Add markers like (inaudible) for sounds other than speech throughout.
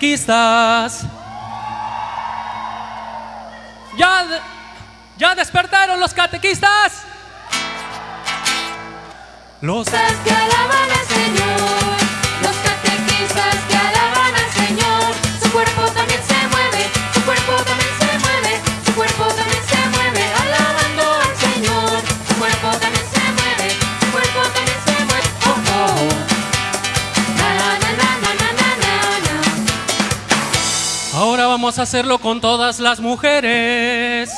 los catequistas ya, ya despertaron los catequistas. Los Catequistas que alaban al Señor, vamos a hacerlo con todas las mujeres.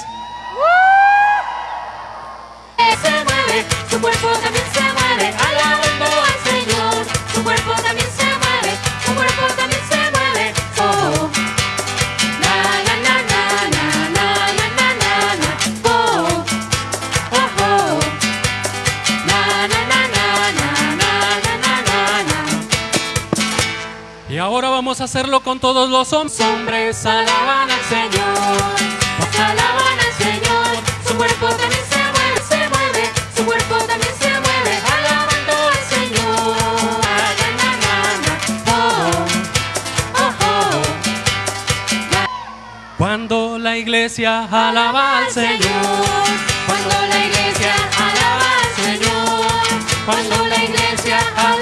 Vamos a hacerlo con todos los hombres. Hombres alaban al Señor. Alaban al Señor, su cuerpo también se mueve, se mueve, su cuerpo también se mueve, alabando al Señor. Oh, oh, oh. Cuando la iglesia alaba al Señor. Cuando la iglesia alaba al Señor, cuando la iglesia alaba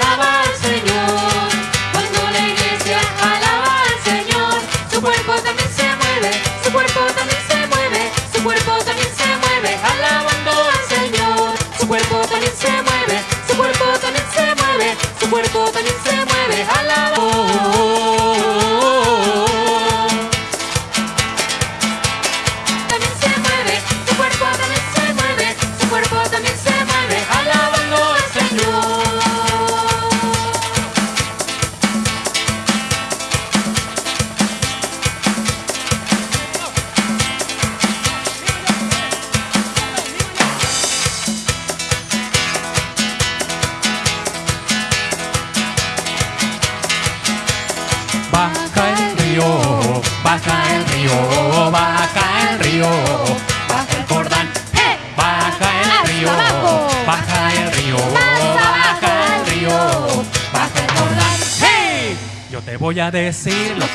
cuerpo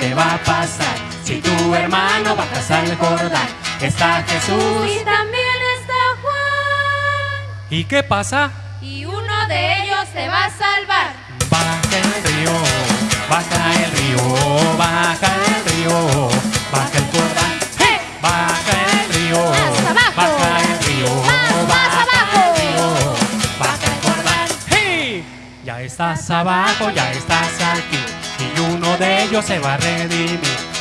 que va a pasar si tu hermano bajas al Jordán. Está Jesús. Y también está Juan. ¿Y qué pasa? Y uno de ellos se va a salvar. Baja el río, baja el río, baja el río, baja el Jordán. ¡Eh! Baja el río, Más abajo. baja el río, Más, más baja abajo. el río, baja el Jordán. ¡Hey! Ya estás abajo, ya estás se va a redimir.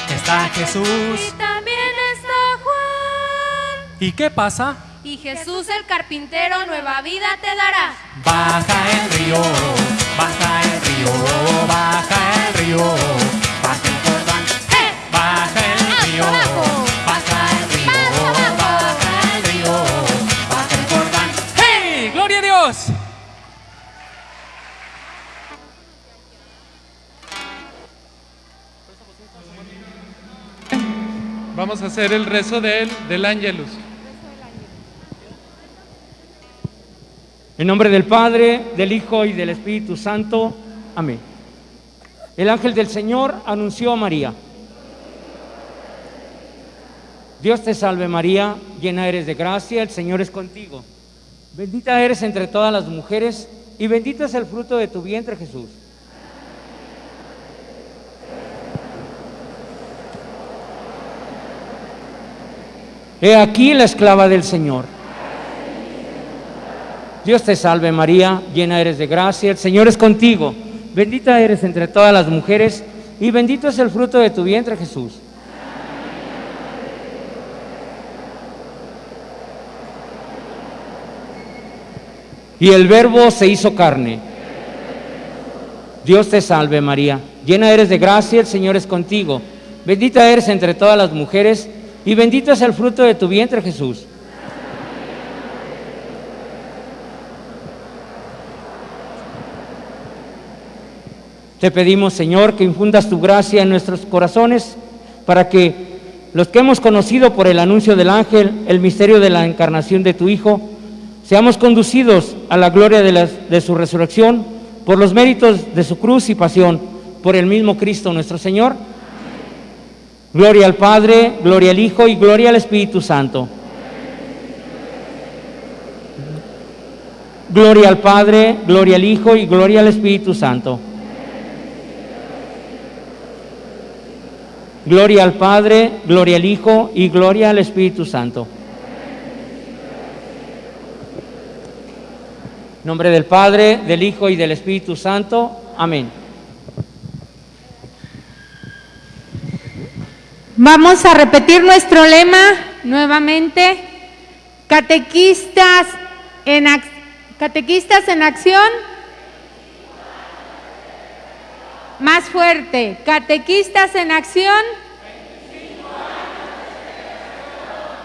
Está Jesús. Y también está Juan. ¿Y qué pasa? Y Jesús el carpintero nueva vida te dará. Baja el río, hacer el rezo del, del Ángelus. En nombre del Padre, del Hijo y del Espíritu Santo. Amén. El ángel del Señor anunció a María. Dios te salve María, llena eres de gracia, el Señor es contigo. Bendita eres entre todas las mujeres y bendito es el fruto de tu vientre Jesús. He aquí la esclava del Señor. Dios te salve María, llena eres de gracia, el Señor es contigo. Bendita eres entre todas las mujeres y bendito es el fruto de tu vientre Jesús. Y el verbo se hizo carne. Dios te salve María, llena eres de gracia, el Señor es contigo. Bendita eres entre todas las mujeres y bendito es el fruto de tu vientre Jesús. Te pedimos, Señor, que infundas tu gracia en nuestros corazones para que los que hemos conocido por el anuncio del ángel el misterio de la encarnación de tu Hijo, seamos conducidos a la gloria de, de su resurrección por los méritos de su cruz y pasión, por el mismo Cristo nuestro Señor. Gloria al Padre, gloria al Hijo y gloria al Espíritu Santo. Gloria al Padre, gloria al Hijo y gloria al Espíritu Santo. Gloria al Padre, gloria al Hijo y gloria al Espíritu Santo. En nombre del Padre, del Hijo y del Espíritu Santo. Amén. Vamos a repetir nuestro lema nuevamente. Catequistas en, catequistas en acción. Más fuerte. Catequistas en acción.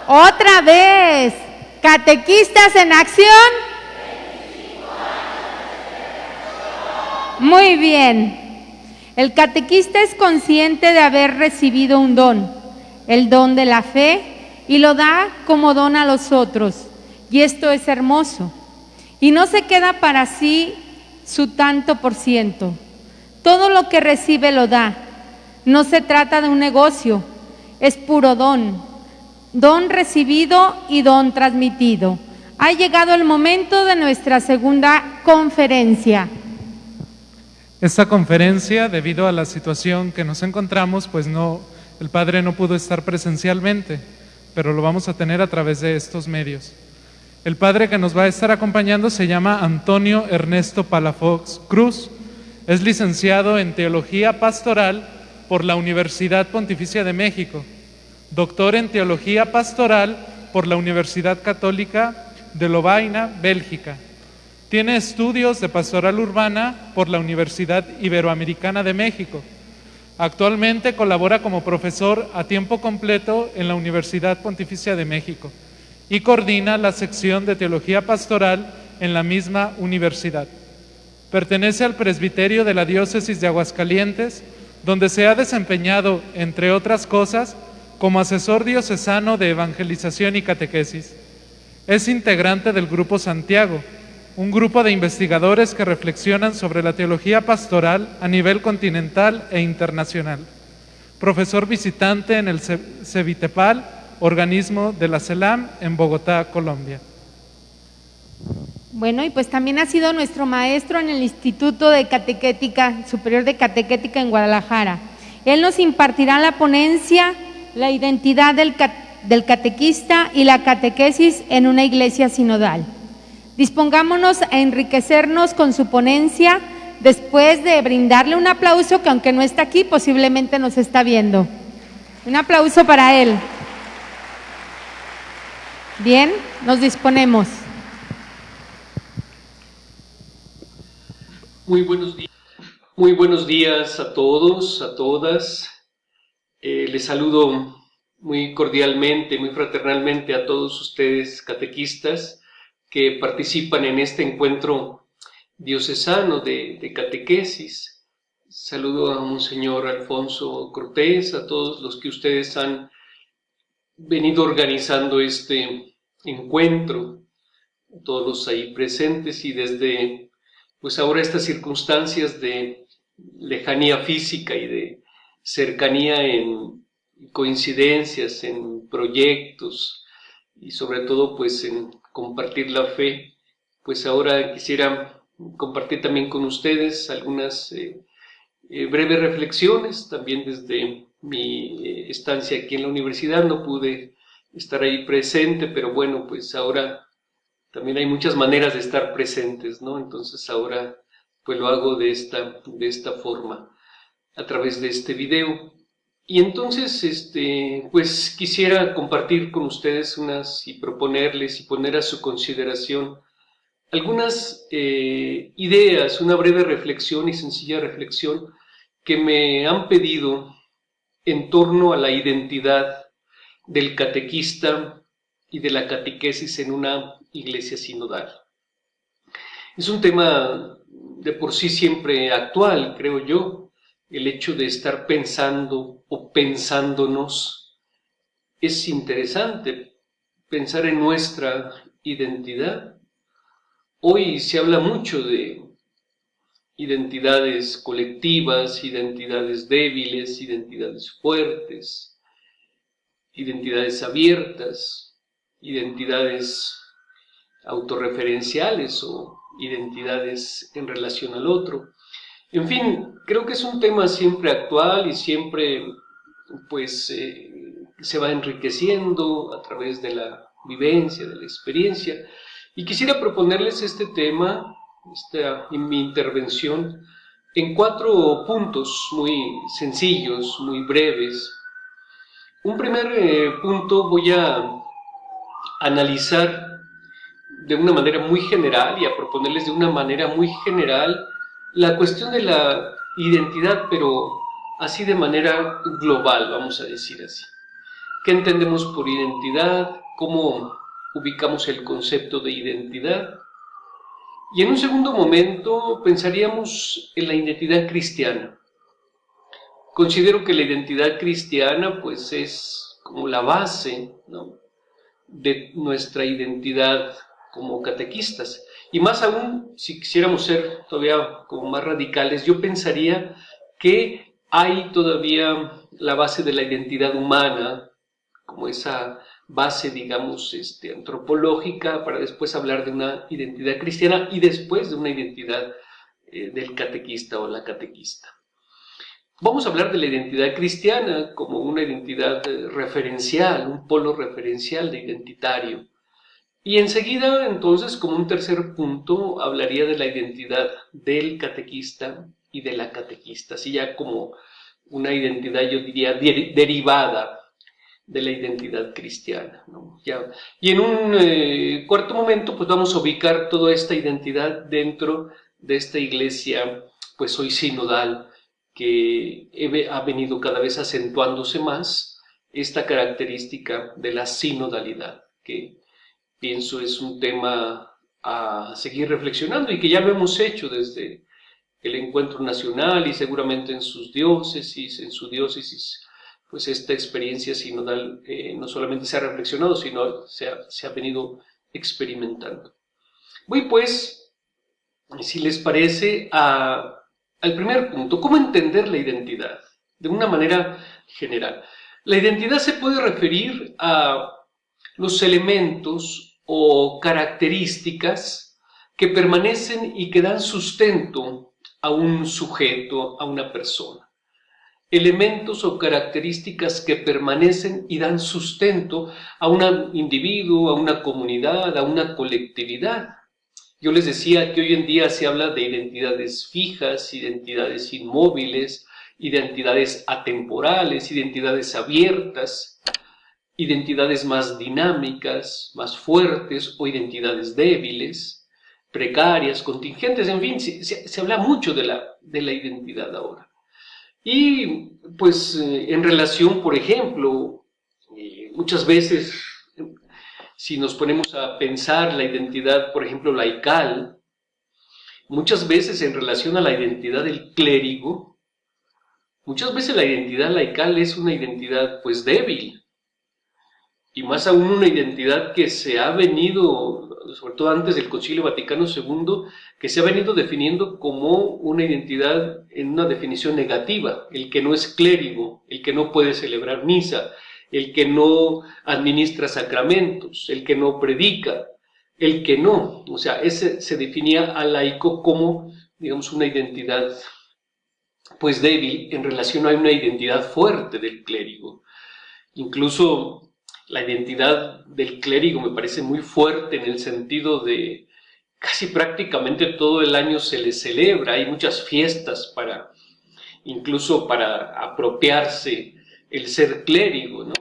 Otra vez. Catequistas en acción. Muy bien. El catequista es consciente de haber recibido un don, el don de la fe, y lo da como don a los otros. Y esto es hermoso. Y no se queda para sí su tanto por ciento. Todo lo que recibe lo da. No se trata de un negocio, es puro don. Don recibido y don transmitido. Ha llegado el momento de nuestra segunda conferencia. Esta conferencia, debido a la situación que nos encontramos, pues no, el padre no pudo estar presencialmente, pero lo vamos a tener a través de estos medios. El padre que nos va a estar acompañando se llama Antonio Ernesto Palafox Cruz. Es licenciado en Teología Pastoral por la Universidad Pontificia de México, doctor en Teología Pastoral por la Universidad Católica de Lovaina, Bélgica. Tiene estudios de pastoral urbana por la Universidad Iberoamericana de México. Actualmente colabora como profesor a tiempo completo en la Universidad Pontificia de México y coordina la sección de Teología Pastoral en la misma universidad. Pertenece al presbiterio de la Diócesis de Aguascalientes, donde se ha desempeñado, entre otras cosas, como asesor diocesano de evangelización y catequesis. Es integrante del Grupo Santiago, un grupo de investigadores que reflexionan sobre la teología pastoral a nivel continental e internacional. Profesor visitante en el Ce- Cevitepal, organismo de la CELAM en Bogotá, Colombia. Bueno, y pues también ha sido nuestro maestro en el Instituto de Catequética, Superior de Catequética en Guadalajara. Él nos impartirá la ponencia, la identidad del, del catequista y la catequesis en una iglesia sinodal. Dispongámonos a enriquecernos con su ponencia después de brindarle un aplauso que aunque no está aquí, posiblemente nos está viendo. Un aplauso para él. Bien, nos disponemos. Muy buenos días. Muy buenos días a todos, a todas. Eh, les saludo muy cordialmente, muy fraternalmente a todos ustedes catequistas que participan en este encuentro diocesano de, catequesis. Saludo a Monseñor Alfonso Cortés, a todos los que ustedes han venido organizando este encuentro, todos los ahí presentes y desde pues ahora estas circunstancias de lejanía física y de cercanía en coincidencias, en proyectos y sobre todo pues en compartir la fe, pues ahora quisiera compartir también con ustedes algunas eh, eh, breves reflexiones, también desde mi eh, estancia aquí en la universidad no pude estar ahí presente, pero bueno, pues ahora también hay muchas maneras de estar presentes, ¿no? Entonces ahora pues lo hago de esta, de esta forma, a través de este video. Y entonces, este, pues quisiera compartir con ustedes unas y proponerles y poner a su consideración algunas eh, ideas, una breve reflexión y sencilla reflexión que me han pedido en torno a la identidad del catequista y de la catequesis en una iglesia sinodal. Es un tema de por sí siempre actual, creo yo, el hecho de estar pensando o pensándonos. Es interesante pensar en nuestra identidad. Hoy se habla mucho de identidades colectivas, identidades débiles, identidades fuertes, identidades abiertas, identidades autorreferenciales o identidades en relación al otro. En fin, creo que es un tema siempre actual y siempre pues eh, se va enriqueciendo a través de la vivencia, de la experiencia. Y quisiera proponerles este tema, esta, mi intervención, en cuatro puntos muy sencillos, muy breves. Un primer eh, punto voy a analizar de una manera muy general y a proponerles de una manera muy general la cuestión de la identidad, pero así de manera global, vamos a decir así. ¿Qué entendemos por identidad? ¿Cómo ubicamos el concepto de identidad? Y en un segundo momento pensaríamos en la identidad cristiana. Considero que la identidad cristiana pues es como la base de nuestra identidad como catequistas. Y más aún, si quisiéramos ser todavía como más radicales, yo pensaría que hay todavía la base de la identidad humana, como esa base, digamos, este, antropológica, para después hablar de una identidad cristiana y después de una identidad eh, del catequista o la catequista. Vamos a hablar de la identidad cristiana como una identidad eh, referencial, un polo referencial de identitario. Y enseguida, entonces, como un tercer punto, hablaría de la identidad del catequista y de la catequista, así ya como una identidad, yo diría, derivada de la identidad cristiana. y en un eh, cuarto momento, pues vamos a ubicar toda esta identidad dentro de esta iglesia, pues hoy sinodal, que ha venido cada vez acentuándose más esta característica de la sinodalidad, que pienso es un tema a seguir reflexionando y que ya lo hemos hecho desde el encuentro nacional y seguramente en sus diócesis, en su diócesis, pues esta experiencia sinodal eh, no solamente se ha reflexionado, sino se ha, se ha venido experimentando. Voy pues, si les parece, al primer punto, ¿cómo entender la identidad? De una manera general. La identidad se puede referir a los elementos o características que permanecen y que dan sustento a un sujeto, a una persona. Elementos o características que permanecen y dan sustento a un individuo, a una comunidad, a una colectividad. Yo les decía que hoy en día se habla de identidades fijas, identidades inmóviles, identidades atemporales, identidades abiertas, identidades más dinámicas, más fuertes o identidades débiles, precarias, contingentes, en fin, se, habla mucho de la, de la, identidad ahora. Y pues eh, en relación, por ejemplo, eh, muchas veces, si nos ponemos a pensar la identidad, por ejemplo, laical, muchas veces en relación a la identidad del clérigo, muchas veces la identidad laical es una identidad pues débil, y más aún una identidad que se ha venido, sobre todo antes del Concilio Vaticano II, que se ha venido definiendo como una identidad en una definición negativa, el que no es clérigo, el que no puede celebrar misa, el que no administra sacramentos, el que no predica, el que no, o sea, ese se definía al laico como, digamos, una identidad pues débil en relación a una identidad fuerte del clérigo. Incluso la identidad del clérigo me parece muy fuerte en el sentido de casi prácticamente todo el año se le celebra, hay muchas fiestas para, incluso para apropiarse el ser clérigo, ¿no?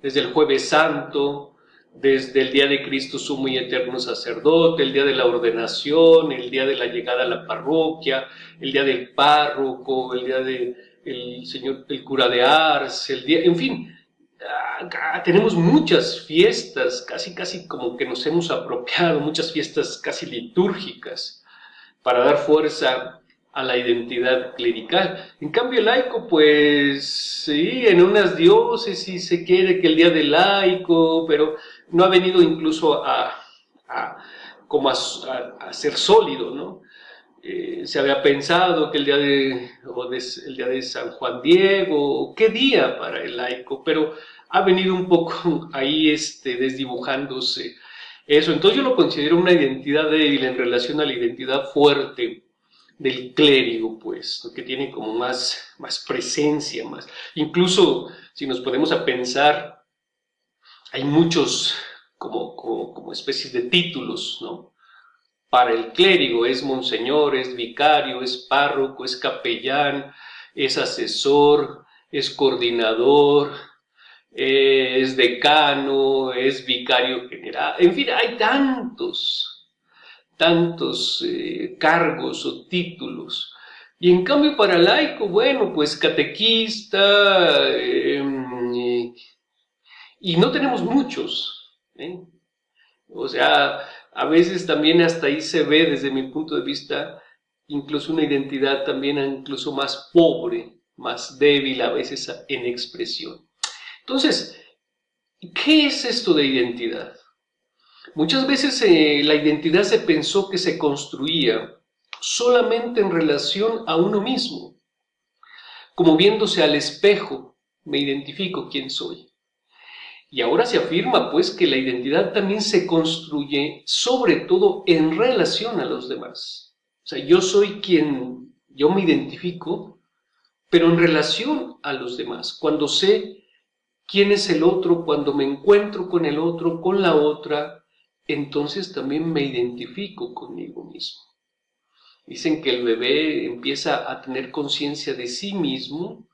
Desde el jueves santo desde el día de Cristo sumo y eterno sacerdote, el día de la ordenación, el día de la llegada a la parroquia, el día del párroco, el día del el señor, el cura de Ars, el día, en fin, ah, tenemos muchas fiestas, casi casi como que nos hemos apropiado, muchas fiestas casi litúrgicas para dar fuerza a la identidad clerical. En cambio, el laico, pues sí, en unas diócesis se quiere que el día del laico, pero no ha venido incluso a, como a, ser sólido, ¿no? Eh, se había pensado que el día, de, el día de San Juan Diego, qué día para el laico, pero ha venido un poco (laughs) ahí este, desdibujándose eso. Entonces yo lo considero una identidad débil en relación a la identidad fuerte del clérigo, pues, que tiene como más, más presencia, más. Incluso si nos ponemos a pensar, hay muchos como, como, especies de títulos, ¿no? Para el clérigo es monseñor, es vicario, es párroco, es capellán, es asesor, es coordinador, es decano, es vicario general, en fin, hay tantos tantos eh, cargos o títulos. Y en cambio para laico, bueno, pues catequista, em, y no tenemos muchos. ¿eh? O sea, a veces también hasta ahí se ve desde mi punto de vista incluso una identidad también incluso más pobre, más débil a veces en expresión. Entonces, ¿qué es esto de identidad? Muchas veces eh, la identidad se pensó que se construía solamente en relación a uno mismo, como viéndose al espejo, me identifico quién soy. Y ahora se afirma pues que la identidad también se construye sobre todo en relación a los demás. O sea, yo soy quien, yo me identifico, pero en relación a los demás. Cuando sé quién es el otro, cuando me encuentro con el otro, con la otra, entonces también me identifico conmigo mismo. Dicen que el bebé empieza a tener conciencia de sí mismo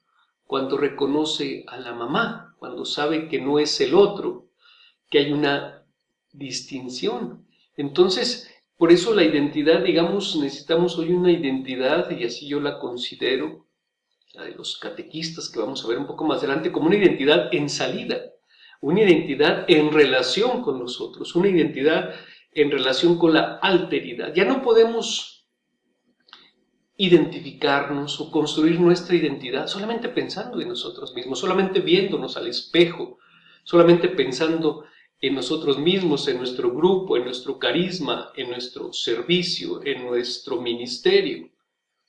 cuando reconoce a la mamá, cuando sabe que no es el otro, que hay una distinción. Entonces, por eso la identidad, digamos, necesitamos hoy una identidad, y así yo la considero, la de los catequistas que vamos a ver un poco más adelante, como una identidad en salida una identidad en relación con nosotros, una identidad en relación con la alteridad. Ya no podemos identificarnos o construir nuestra identidad solamente pensando en nosotros mismos, solamente viéndonos al espejo, solamente pensando en nosotros mismos, en nuestro grupo, en nuestro carisma, en nuestro servicio, en nuestro ministerio.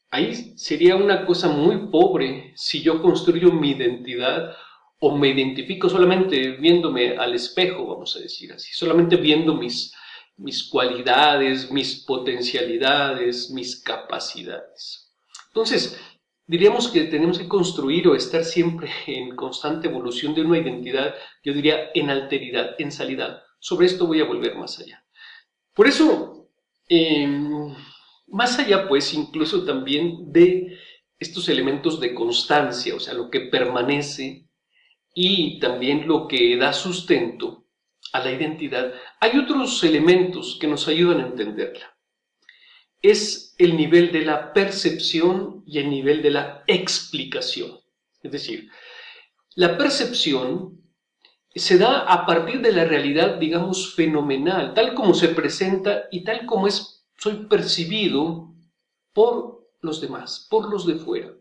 Ahí sería una cosa muy pobre si yo construyo mi identidad o me identifico solamente viéndome al espejo, vamos a decir así, solamente viendo mis, mis cualidades, mis potencialidades, mis capacidades. Entonces, diríamos que tenemos que construir o estar siempre en constante evolución de una identidad, yo diría en alteridad, en salida. Sobre esto voy a volver más allá. Por eso, em, más allá pues incluso también de estos elementos de constancia, o sea, lo que permanece, y también lo que da sustento a la identidad, hay otros elementos que nos ayudan a entenderla. Es el nivel de la percepción y el nivel de la explicación. Es decir, la percepción se da a partir de la realidad, digamos, fenomenal, tal como se presenta y tal como es, soy percibido por los demás, por los de fuera.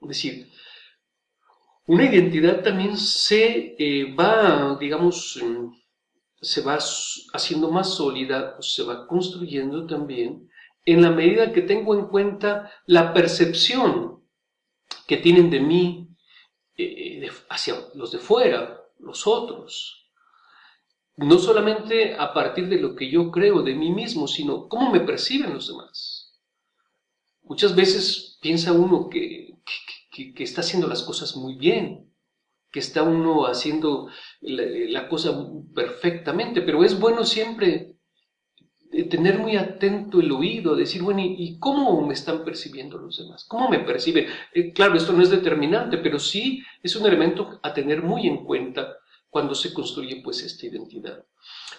Es decir, una identidad también se eh, va, digamos, se va haciendo más sólida, se va construyendo también en la medida que tengo en cuenta la percepción que tienen de mí eh, hacia los de fuera, los otros. No solamente a partir de lo que yo creo de mí mismo, sino cómo me perciben los demás. Muchas veces piensa uno que que, está haciendo las cosas muy bien, que está uno haciendo la, cosa perfectamente, pero es bueno siempre eh, tener muy atento el oído, decir, bueno, ¿y, cómo me están percibiendo los demás? ¿Cómo me perciben? Eh, claro, esto no es determinante, pero sí es un elemento a tener muy en cuenta cuando se construye pues esta identidad.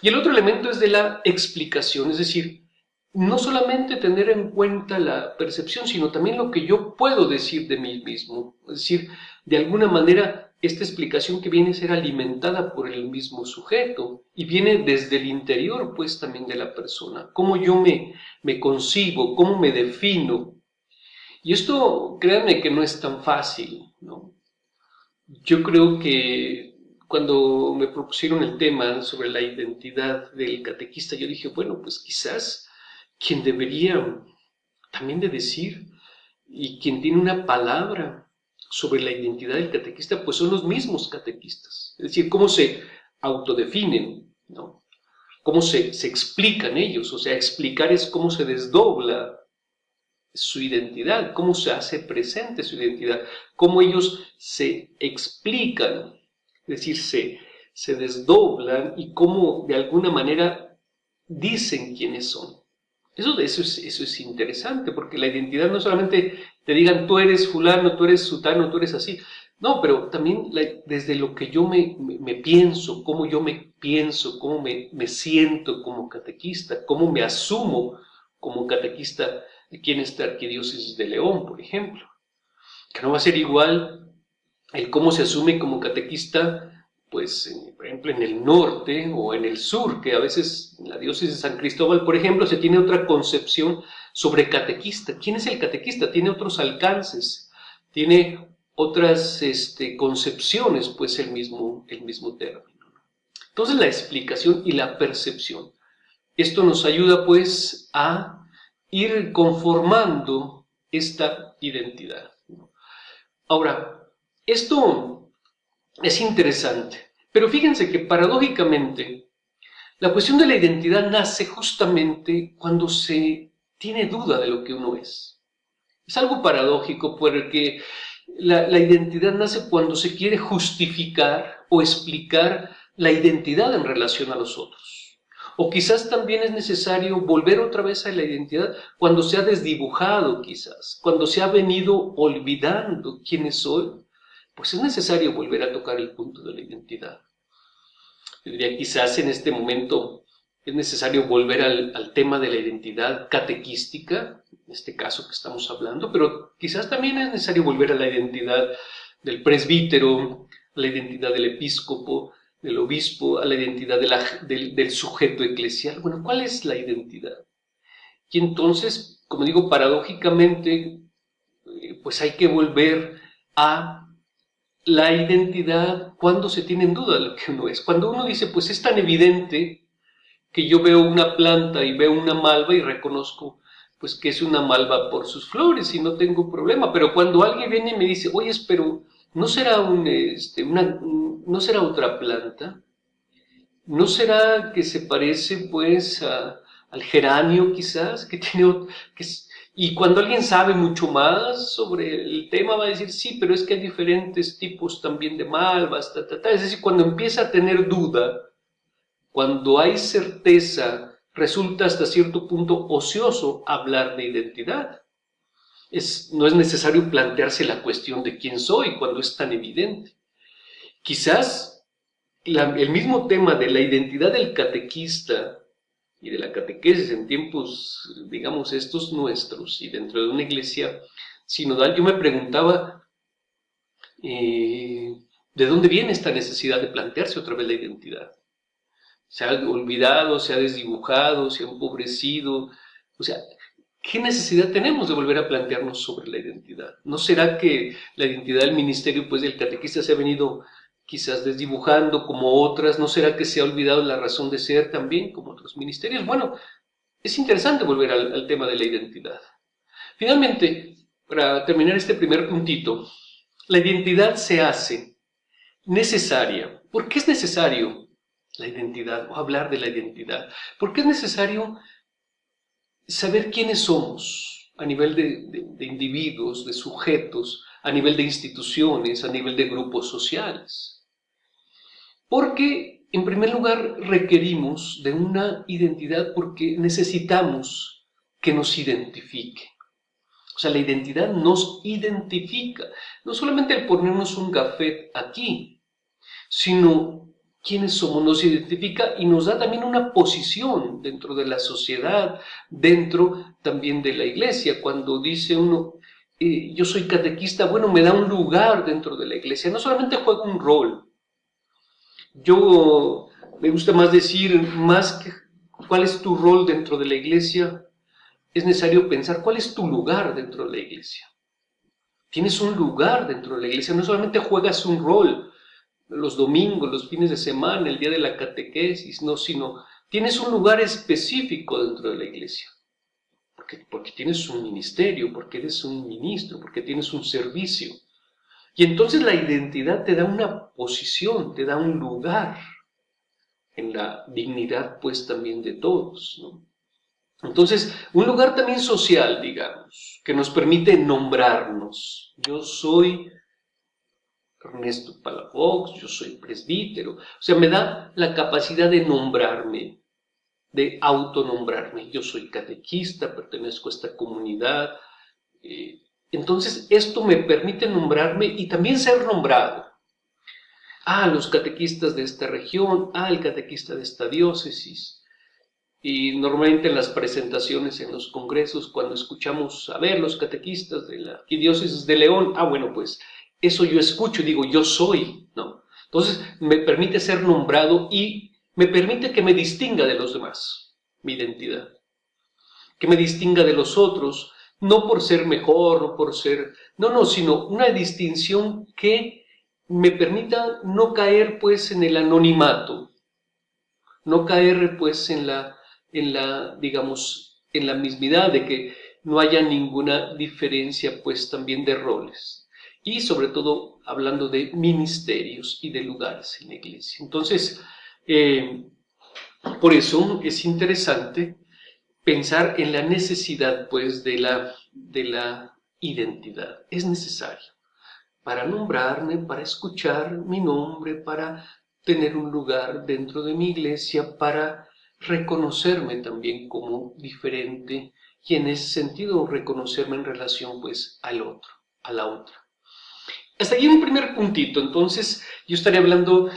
Y el otro elemento es de la explicación, es decir, no solamente tener en cuenta la percepción, sino también lo que yo puedo decir de mí mismo. Es decir, de alguna manera, esta explicación que viene a ser alimentada por el mismo sujeto y viene desde el interior, pues también de la persona. Cómo yo me, me concibo, cómo me defino. Y esto, créanme que no es tan fácil, ¿no? Yo creo que cuando me propusieron el tema sobre la identidad del catequista, yo dije, bueno, pues quizás quien debería también de decir y quien tiene una palabra sobre la identidad del catequista, pues son los mismos catequistas. Es decir, cómo se autodefinen. Cómo se, se explican ellos. O sea, explicar es cómo se desdobla su identidad, cómo se hace presente su identidad, cómo ellos se explican, es decir, se, se desdoblan y cómo de alguna manera dicen quiénes son. Eso, eso, es, eso es interesante, porque la identidad no solamente te digan tú eres fulano, tú eres sutano, tú eres así, no, pero también desde lo que yo me, pienso, cómo yo me pienso, cómo me, me siento como catequista, cómo me asumo como catequista aquí en esta arquidiócesis de León, por ejemplo. Que no va a ser igual el cómo se asume como catequista pues, por ejemplo, en el norte o en el sur, que a veces en la diócesis de San Cristóbal, por ejemplo, se tiene otra concepción sobre catequista. ¿Quién es el catequista? Tiene otros alcances, tiene otras este, concepciones, pues, el mismo, el mismo término. Entonces, la explicación y la percepción. Esto nos ayuda, pues, a ir conformando esta identidad. Ahora, esto es interesante, pero fíjense que paradójicamente la cuestión de la identidad nace justamente cuando se tiene duda de lo que uno es. Es algo paradójico porque la, la identidad nace cuando se quiere justificar o explicar la identidad en relación a los otros. O quizás también es necesario volver otra vez a la identidad cuando se ha desdibujado quizás, cuando se ha venido olvidando quiénes soy pues es necesario volver a tocar el punto de la identidad. Diría, quizás en este momento es necesario volver al, tema de la identidad catequística, en este caso que estamos hablando, pero quizás también es necesario volver a la identidad del presbítero, a la identidad del episcopo, del obispo, a la identidad del, del sujeto eclesial. Bueno, ¿cuál es la identidad? Y entonces, como digo, paradójicamente, eh, pues hay que volver a la identidad cuando se tiene en duda lo que uno es. Cuando uno dice, pues es tan evidente que yo veo una planta y veo una malva y reconozco pues que es una malva por sus flores y no tengo problema. Pero cuando alguien viene y me dice, oye, pero ¿no será, un, este, una, ¿no será otra planta? ¿No será que se parece pues al geranio quizás? Que tiene, que, y cuando alguien sabe mucho más sobre el tema va a decir, sí, pero es que hay diferentes tipos también de malvas, ta, ta, ta. es decir, cuando empieza a tener duda, cuando hay certeza, resulta hasta cierto punto ocioso hablar de identidad. No es necesario plantearse la cuestión de quién soy cuando es tan evidente. Quizás el mismo tema de la identidad del catequista y de la catequesis en tiempos, digamos, estos nuestros y dentro de una iglesia sinodal, yo me preguntaba eh, de dónde viene esta necesidad de plantearse otra vez la identidad. Se ha olvidado, se ha desdibujado, se ha empobrecido. O sea, ¿qué necesidad tenemos de volver a plantearnos sobre la identidad? ¿No será que la identidad del ministerio, pues del catequista, se ha venido quizás desdibujando como otras, ¿no será que se ha olvidado la razón de ser también como otros ministerios? Bueno, es interesante volver al, tema de la identidad. Finalmente, para terminar este primer puntito, la identidad se hace necesaria. ¿Por qué es necesario la identidad o hablar de la identidad? Porque es necesario saber quiénes somos a nivel de individuos, de sujetos, a nivel de instituciones, a nivel de grupos sociales. Porque, en primer lugar, requerimos de una identidad porque necesitamos que nos identifique. O sea, la identidad nos identifica. No solamente el ponernos un gafet aquí, sino quiénes somos, nos identifica y nos da también una posición dentro de la sociedad, dentro también de la iglesia. Cuando dice uno, eh, yo soy catequista, bueno, me da un lugar dentro de la iglesia, no solamente juega un rol. Yo me gusta más decir, más que cuál es tu rol dentro de la iglesia, es necesario pensar cuál es tu lugar dentro de la iglesia. Tienes un lugar dentro de la iglesia, no solamente juegas un rol, los domingos, los fines de semana, el día de la catequesis, no, sino tienes un lugar específico dentro de la iglesia. Porque, porque tienes un ministerio, porque eres un ministro, porque tienes un servicio. Y entonces la identidad te da una posición, te da un lugar en la dignidad pues también de todos. Entonces, un lugar también social, digamos, que nos permite nombrarnos. Yo soy Ernesto Palafox, yo soy presbítero. O sea, me da la capacidad de nombrarme, de autonombrarme. Yo soy catequista, pertenezco a esta comunidad. Eh, entonces, esto me permite nombrarme y también ser nombrado. Ah, los catequistas de esta región, ah, el catequista de esta diócesis. Y normalmente en las presentaciones en los congresos, cuando escuchamos a ver los catequistas de la diócesis de León, ah, bueno, pues eso yo escucho y digo, yo soy, ¿no? Entonces me permite ser nombrado y me permite que me distinga de los demás, mi identidad. Que me distinga de los otros, no por ser mejor, no por ser, no, no, sino una distinción que me permita no caer pues en el anonimato, no caer pues en la, en la, digamos, en la mismidad de que no haya ninguna diferencia pues también de roles y sobre todo hablando de ministerios y de lugares en la iglesia. Entonces, eh, por eso es interesante pensar en la necesidad pues de la, de la identidad. Es necesario para nombrarme, para escuchar mi nombre, para tener un lugar dentro de mi iglesia, para reconocerme también como diferente y en ese sentido reconocerme en relación pues al otro, a la otra. Hasta ahí un primer puntito, entonces yo estaría hablando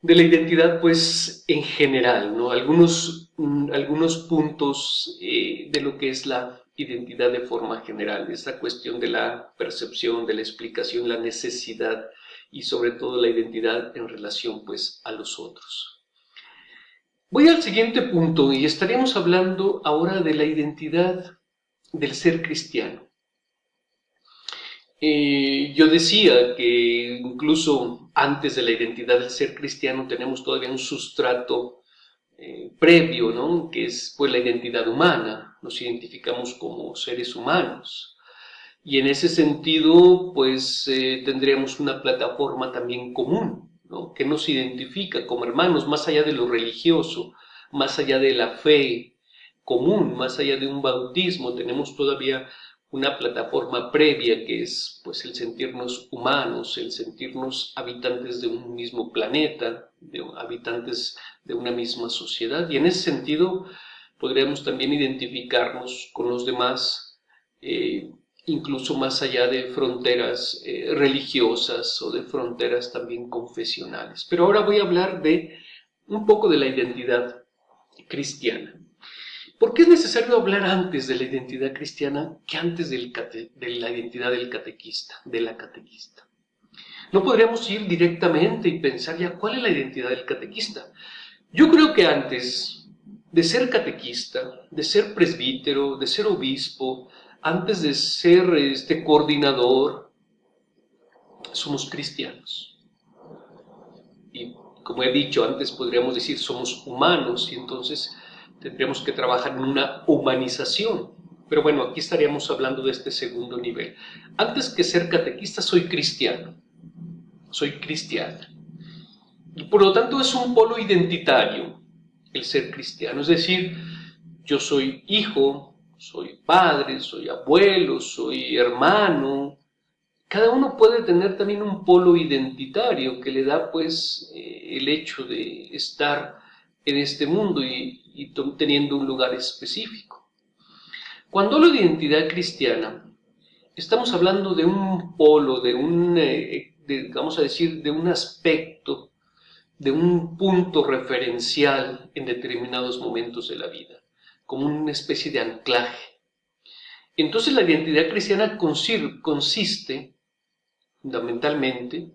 de la identidad pues en general, ¿no? Algunos, mm, algunos puntos eh, de lo que es la identidad de forma general, esta cuestión de la percepción, de la explicación, la necesidad y sobre todo la identidad en relación pues a los otros. Voy al siguiente punto y estaríamos hablando ahora de la identidad del ser cristiano. Eh, yo decía que incluso antes de la identidad del ser cristiano tenemos todavía un sustrato eh, previo, ¿no? que es pues la identidad humana, nos identificamos como seres humanos. Y en ese sentido, pues eh, tendríamos una plataforma también común, ¿no? que nos identifica como hermanos, más allá de lo religioso, más allá de la fe común, más allá de un bautismo, tenemos todavía una plataforma previa que es pues el sentirnos humanos, el sentirnos habitantes de un mismo planeta, de habitantes de una misma sociedad y en ese sentido podríamos también identificarnos con los demás eh, incluso más allá de fronteras eh, religiosas o de fronteras también confesionales. Pero ahora voy a hablar de un poco de la identidad cristiana. ¿Por qué es necesario hablar antes de la identidad cristiana que antes de la identidad del catequista, de la catequista? No podríamos ir directamente y pensar ya cuál es la identidad del catequista. Yo creo que antes de ser catequista, de ser presbítero, de ser obispo, antes de ser este coordinador, somos cristianos. Y como he dicho antes, podríamos decir somos humanos y entonces tendríamos que trabajar en una humanización. Pero bueno, aquí estaríamos hablando de este segundo nivel. Antes que ser catequista, soy cristiano. Soy cristiano. Y por lo tanto es un polo identitario el ser cristiano. Es decir, yo soy hijo, soy padre, soy abuelo, soy hermano. Cada uno puede tener también un polo identitario que le da pues eh, el hecho de estar en este mundo y, teniendo un lugar específico. Cuando hablo de identidad cristiana, estamos hablando de un polo, de un, eh, vamos a decir, de un aspecto de un punto referencial en determinados momentos de la vida, como una especie de anclaje. Entonces la identidad cristiana consiste fundamentalmente,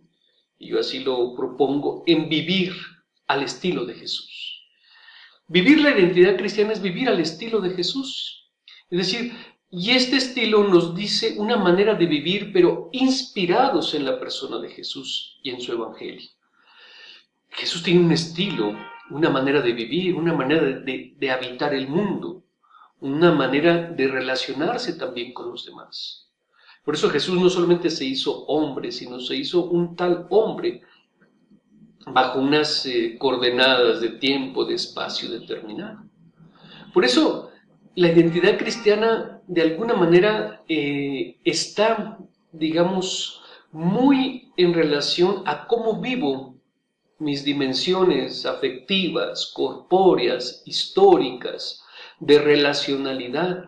y yo así lo propongo, en vivir al estilo de Jesús. Vivir la identidad cristiana es vivir al estilo de Jesús. Es decir, y este estilo nos dice una manera de vivir, pero inspirados en la persona de Jesús y en su Evangelio. Jesús tiene un estilo, una manera de vivir, una manera de, habitar el mundo, una manera de relacionarse también con los demás. Por eso Jesús no solamente se hizo hombre, sino se hizo un tal hombre bajo unas eh, coordenadas de tiempo, de espacio determinado. Por eso la identidad cristiana de alguna manera eh, está, digamos, muy en relación a cómo vivo mis dimensiones afectivas, corpóreas, históricas, de relacionalidad.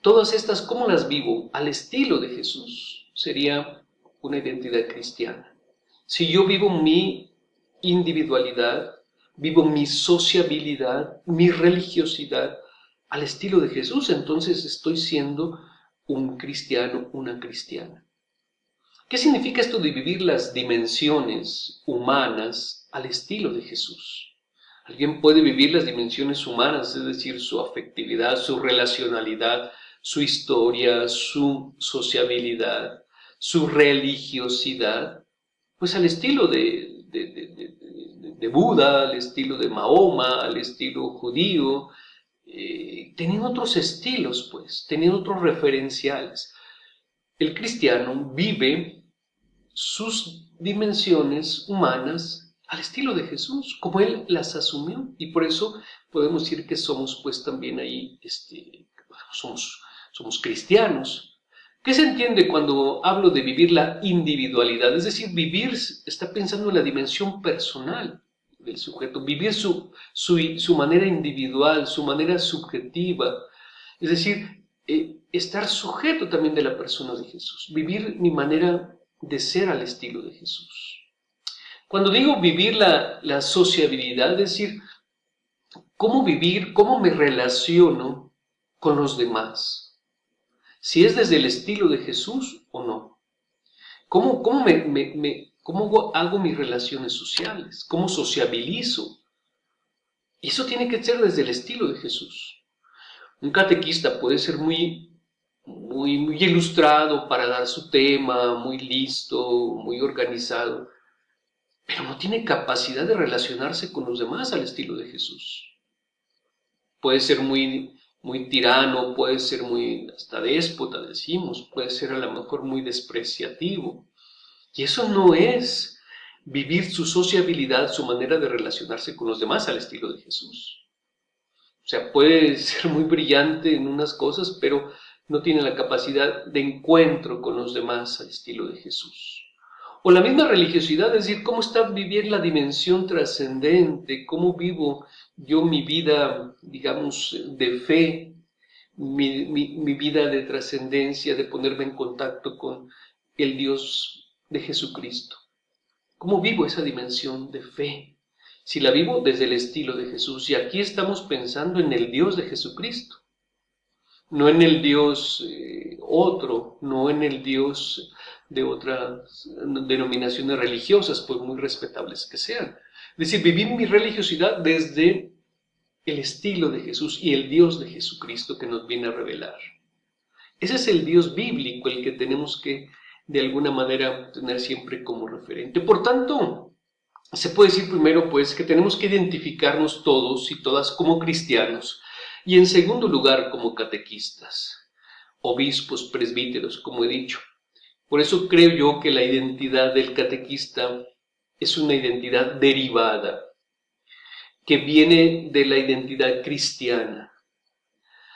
Todas estas, ¿cómo las vivo? Al estilo de Jesús. Sería una identidad cristiana. Si yo vivo mi individualidad, vivo mi sociabilidad, mi religiosidad al estilo de Jesús, entonces estoy siendo un cristiano, una cristiana. ¿Qué significa esto de vivir las dimensiones humanas al estilo de Jesús? Alguien puede vivir las dimensiones humanas, es decir, su afectividad, su relacionalidad, su historia, su sociabilidad, su religiosidad, pues al estilo de, de, Buda, al estilo de Mahoma, al estilo judío, eh, teniendo otros estilos, pues, teniendo otros referenciales. El cristiano vive sus dimensiones humanas al estilo de Jesús, como Él las asumió. Y por eso podemos decir que somos pues también ahí, este, somos, somos cristianos. ¿Qué se entiende cuando hablo de vivir la individualidad? Es decir, vivir está pensando en la dimensión personal del sujeto, vivir su, su, manera individual, su manera subjetiva. Es decir, eh, estar sujeto también de la persona de Jesús, vivir mi manera de ser al estilo de Jesús. Cuando digo vivir la, la sociabilidad, es decir, cómo vivir, cómo me relaciono con los demás. Si es desde el estilo de Jesús o no. ¿Cómo, cómo, me, cómo hago mis relaciones sociales? ¿Cómo sociabilizo? Eso tiene que ser desde el estilo de Jesús. Un catequista puede ser muy muy, muy ilustrado para dar su tema, muy listo, muy organizado, pero no tiene capacidad de relacionarse con los demás al estilo de Jesús. Puede ser muy, muy tirano, puede ser muy hasta déspota, decimos, puede ser a lo mejor muy despreciativo. Y eso no es vivir su sociabilidad, su manera de relacionarse con los demás al estilo de Jesús. O sea, puede (laughs) ser muy brillante en unas cosas, pero no tiene la capacidad de encuentro con los demás al estilo de Jesús. O la misma religiosidad, es decir, cómo está vivir la dimensión trascendente, cómo vivo yo mi vida, digamos, de fe, mi, mi vida de trascendencia, de ponerme en contacto con el Dios de Jesucristo. ¿Cómo vivo esa dimensión de fe? Si la vivo desde el estilo de Jesús, y aquí estamos pensando en el Dios de Jesucristo no en el Dios eh, otro, no en el Dios de otras denominaciones religiosas, por muy respetables que sean. Es decir, vivir mi religiosidad desde el estilo de Jesús y el Dios de Jesucristo que nos viene a revelar. Ese es el Dios bíblico, el que tenemos que de alguna manera tener siempre como referente. Por tanto, se puede decir primero pues que tenemos que identificarnos todos y todas como cristianos y en segundo lugar, como catequistas, obispos, presbíteros, como he dicho. Por eso creo yo que la identidad del catequista es una identidad derivada, que viene de la identidad cristiana.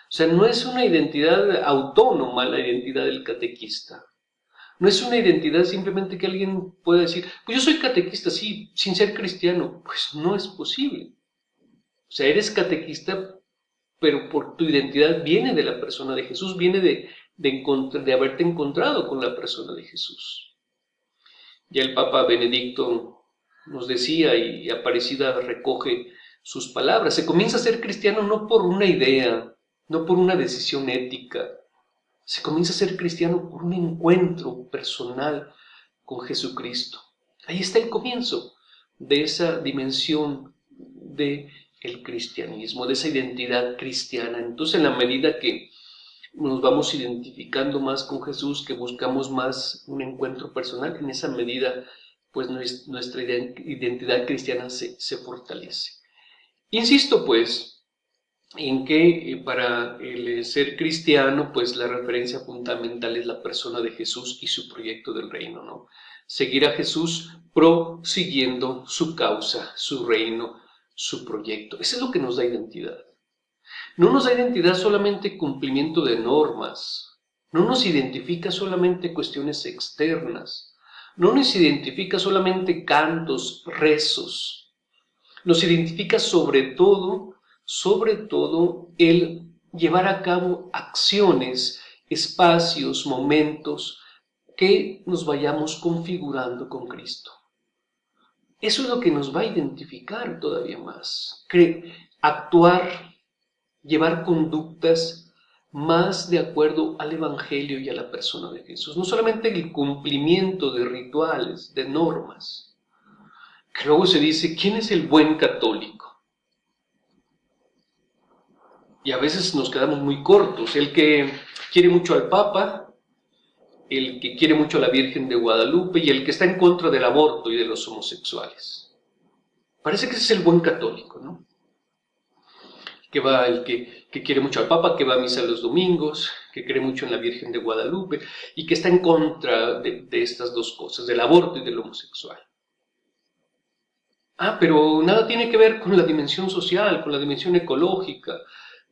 O sea, no es una identidad autónoma la identidad del catequista. No es una identidad simplemente que alguien pueda decir, pues yo soy catequista, sí, sin ser cristiano. Pues no es posible. O sea, eres catequista pero por tu identidad viene de la persona de Jesús, viene de, de, haberte encontrado con la persona de Jesús. Ya el Papa Benedicto nos decía y Aparecida recoge sus palabras. Se comienza a ser cristiano no por una idea, no por una decisión ética. Se comienza a ser cristiano por un encuentro personal con Jesucristo. Ahí está el comienzo de esa dimensión de el cristianismo, de esa identidad cristiana. Entonces, en la medida que nos vamos identificando más con Jesús, que buscamos más un encuentro personal, en esa medida, pues nuestra identidad cristiana se, se fortalece. Insisto, pues, en que eh, para el ser cristiano, pues la referencia fundamental es la persona de Jesús y su proyecto del reino, ¿no? Seguir a Jesús prosiguiendo su causa, su reino, su proyecto. Eso es lo que nos da identidad. No nos da identidad solamente cumplimiento de normas, no nos identifica solamente cuestiones externas, no nos identifica solamente cantos, rezos, nos identifica sobre todo, sobre todo el llevar a cabo acciones, espacios, momentos que nos vayamos configurando con Cristo. Eso es lo que nos va a identificar todavía más. actuar, llevar conductas más de acuerdo al Evangelio y a la persona de Jesús. No solamente el cumplimiento de rituales, de normas. Que luego se dice, ¿quién es el buen católico? Y a veces nos quedamos muy cortos. El que quiere mucho al Papa, el que quiere mucho a la Virgen de Guadalupe y el que está en contra del aborto y de los homosexuales. Parece que ese es el buen católico, ¿no? Que va el que, quiere mucho al Papa, que va a misa los domingos, que cree mucho en la Virgen de Guadalupe y que está en contra de, estas dos cosas, del aborto y del homosexual. Ah, pero nada tiene que ver con la dimensión social, con la dimensión ecológica.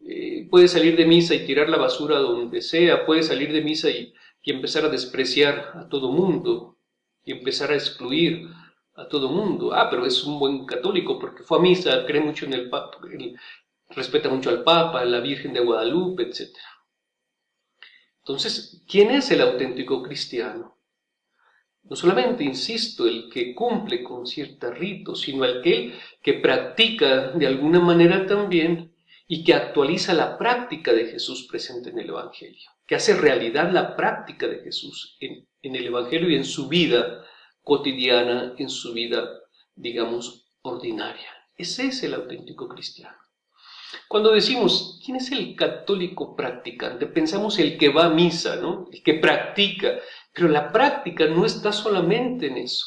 Eh, puede salir de misa y tirar la basura donde sea, puede salir de misa y, y empezar a despreciar a todo mundo y empezar a excluir a todo mundo. Ah, pero es un buen católico porque fue a misa, cree mucho en el Papa, respeta mucho al Papa, a la Virgen de Guadalupe, etc. Entonces, ¿quién es el auténtico cristiano? No solamente, insisto, el que cumple con ciertos ritos, sino aquel que practica de alguna manera también y que actualiza la práctica de Jesús presente en el Evangelio, que hace realidad la práctica de Jesús en, el Evangelio y en su vida cotidiana, en su vida, digamos, ordinaria. Ese es el auténtico cristiano. Cuando decimos, ¿quién es el católico practicante? Pensamos el que va a misa, ¿no? El que practica. Pero la práctica no está solamente en eso.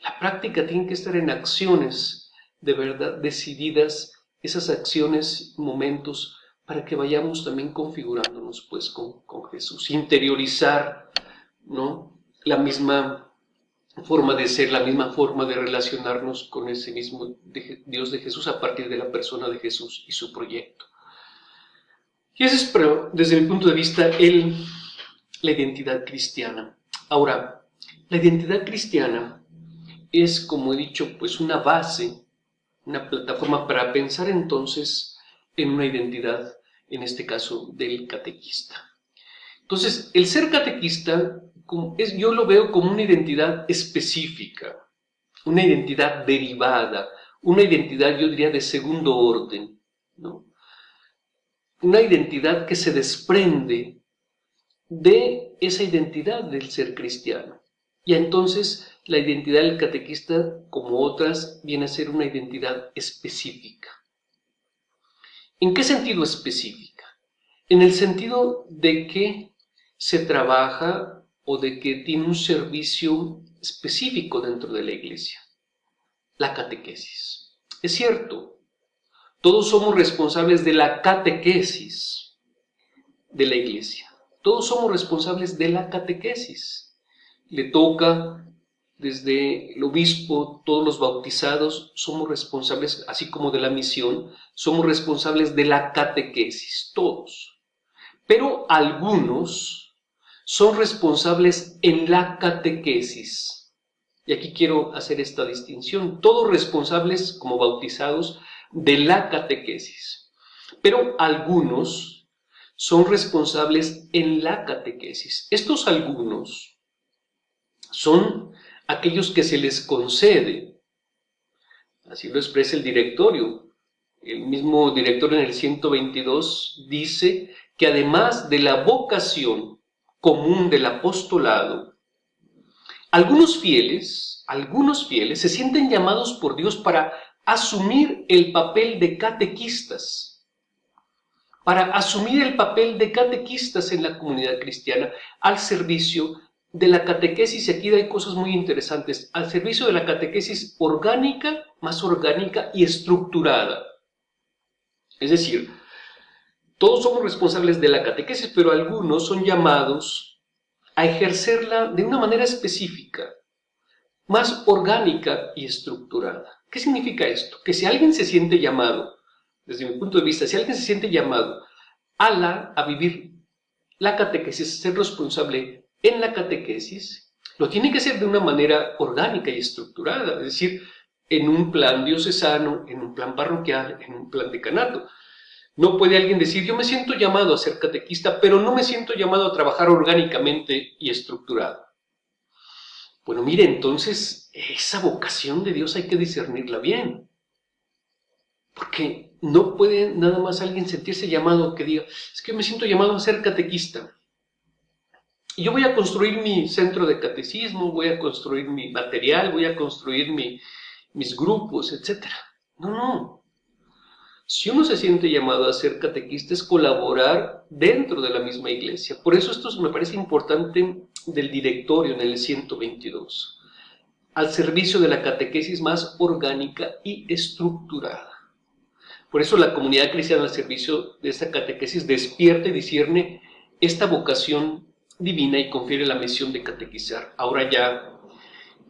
La práctica tiene que estar en acciones de verdad decididas esas acciones, momentos, para que vayamos también configurándonos pues con, Jesús, interiorizar ¿no? la misma forma de ser, la misma forma de relacionarnos con ese mismo Dios de Jesús a partir de la persona de Jesús y su proyecto. Y ese es, pero, desde mi punto de vista, el, la identidad cristiana. Ahora, la identidad cristiana es, como he dicho, pues una base una plataforma para pensar entonces en una identidad, en este caso del catequista. Entonces, el ser catequista es, yo lo veo como una identidad específica, una identidad derivada, una identidad, yo diría, de segundo orden, ¿no? Una identidad que se desprende de esa identidad del ser cristiano. Y entonces la identidad del catequista, como otras, viene a ser una identidad específica. ¿En qué sentido específica? En el sentido de que se trabaja o de que tiene un servicio específico dentro de la iglesia, la catequesis. Es cierto, todos somos responsables de la catequesis de la iglesia. Todos somos responsables de la catequesis. Le toca desde el obispo, todos los bautizados, somos responsables, así como de la misión, somos responsables de la catequesis, todos. Pero algunos son responsables en la catequesis. Y aquí quiero hacer esta distinción. Todos responsables como bautizados de la catequesis. Pero algunos son responsables en la catequesis. Estos algunos son aquellos que se les concede Así lo expresa el directorio. El mismo director en el 122 dice que además de la vocación común del apostolado, algunos fieles, algunos fieles se sienten llamados por Dios para asumir el papel de catequistas, para asumir el papel de catequistas en la comunidad cristiana al servicio de la catequesis, aquí hay cosas muy interesantes, al servicio de la catequesis orgánica, más orgánica y estructurada. Es decir, todos somos responsables de la catequesis, pero algunos son llamados a ejercerla de una manera específica, más orgánica y estructurada. ¿Qué significa esto? Que si alguien se siente llamado, desde mi punto de vista, si alguien se siente llamado a, la, a vivir la catequesis, ser responsable en la catequesis, lo tiene que hacer de una manera orgánica y estructurada, es decir, en un plan diocesano, en un plan parroquial, en un plan decanato. No puede alguien decir, yo me siento llamado a ser catequista, pero no me siento llamado a trabajar orgánicamente y estructurado. Bueno, mire, entonces esa vocación de Dios hay que discernirla bien. Porque no puede nada más alguien sentirse llamado que diga, es que me siento llamado a ser catequista. Y yo voy a construir mi centro de catecismo, voy a construir mi material, voy a construir mis grupos, etc. No, no. Si uno se siente llamado a ser catequista es colaborar dentro de la misma iglesia. Por eso esto me parece importante del directorio en el 122, al servicio de la catequesis más orgánica y estructurada. Por eso la comunidad cristiana al servicio de esta catequesis despierta y discierne esta vocación divina y confiere la misión de catequizar. Ahora ya,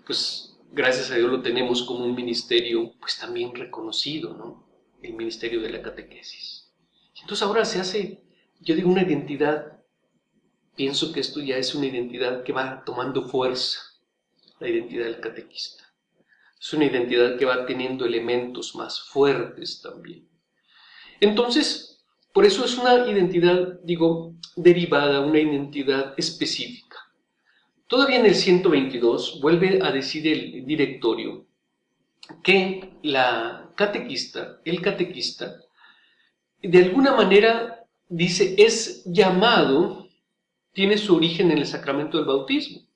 pues gracias a Dios lo tenemos como un ministerio pues también reconocido, ¿no? El ministerio de la catequesis. Entonces ahora se hace, yo digo, una identidad pienso que esto ya es una identidad que va tomando fuerza, la identidad del catequista. Es una identidad que va teniendo elementos más fuertes también. Entonces, por eso es una identidad, digo, derivada, una identidad específica. Todavía en el 122 vuelve a decir el directorio que la catequista, el catequista, de alguna manera dice, es llamado tiene su origen en el sacramento del bautismo.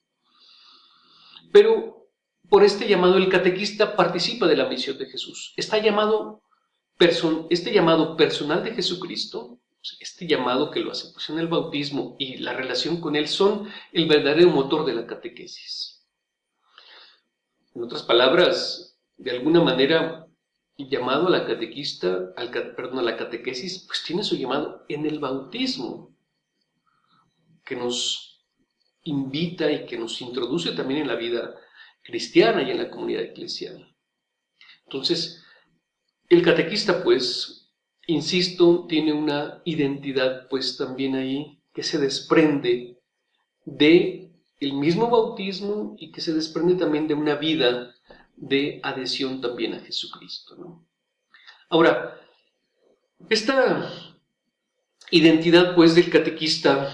Pero por este llamado el catequista participa de la misión de Jesús. Está llamado este llamado personal de Jesucristo, este llamado que lo hace pues, en el bautismo y la relación con él son el verdadero motor de la catequesis. En otras palabras, de alguna manera, llamado a la catequista, al, perdón, a la catequesis, pues tiene su llamado en el bautismo que nos invita y que nos introduce también en la vida cristiana y en la comunidad eclesial. Entonces, el catequista, pues, insisto, tiene una identidad, pues, también ahí que se desprende de el mismo bautismo y que se desprende también de una vida de adhesión también a Jesucristo. Ahora, esta identidad, pues, del catequista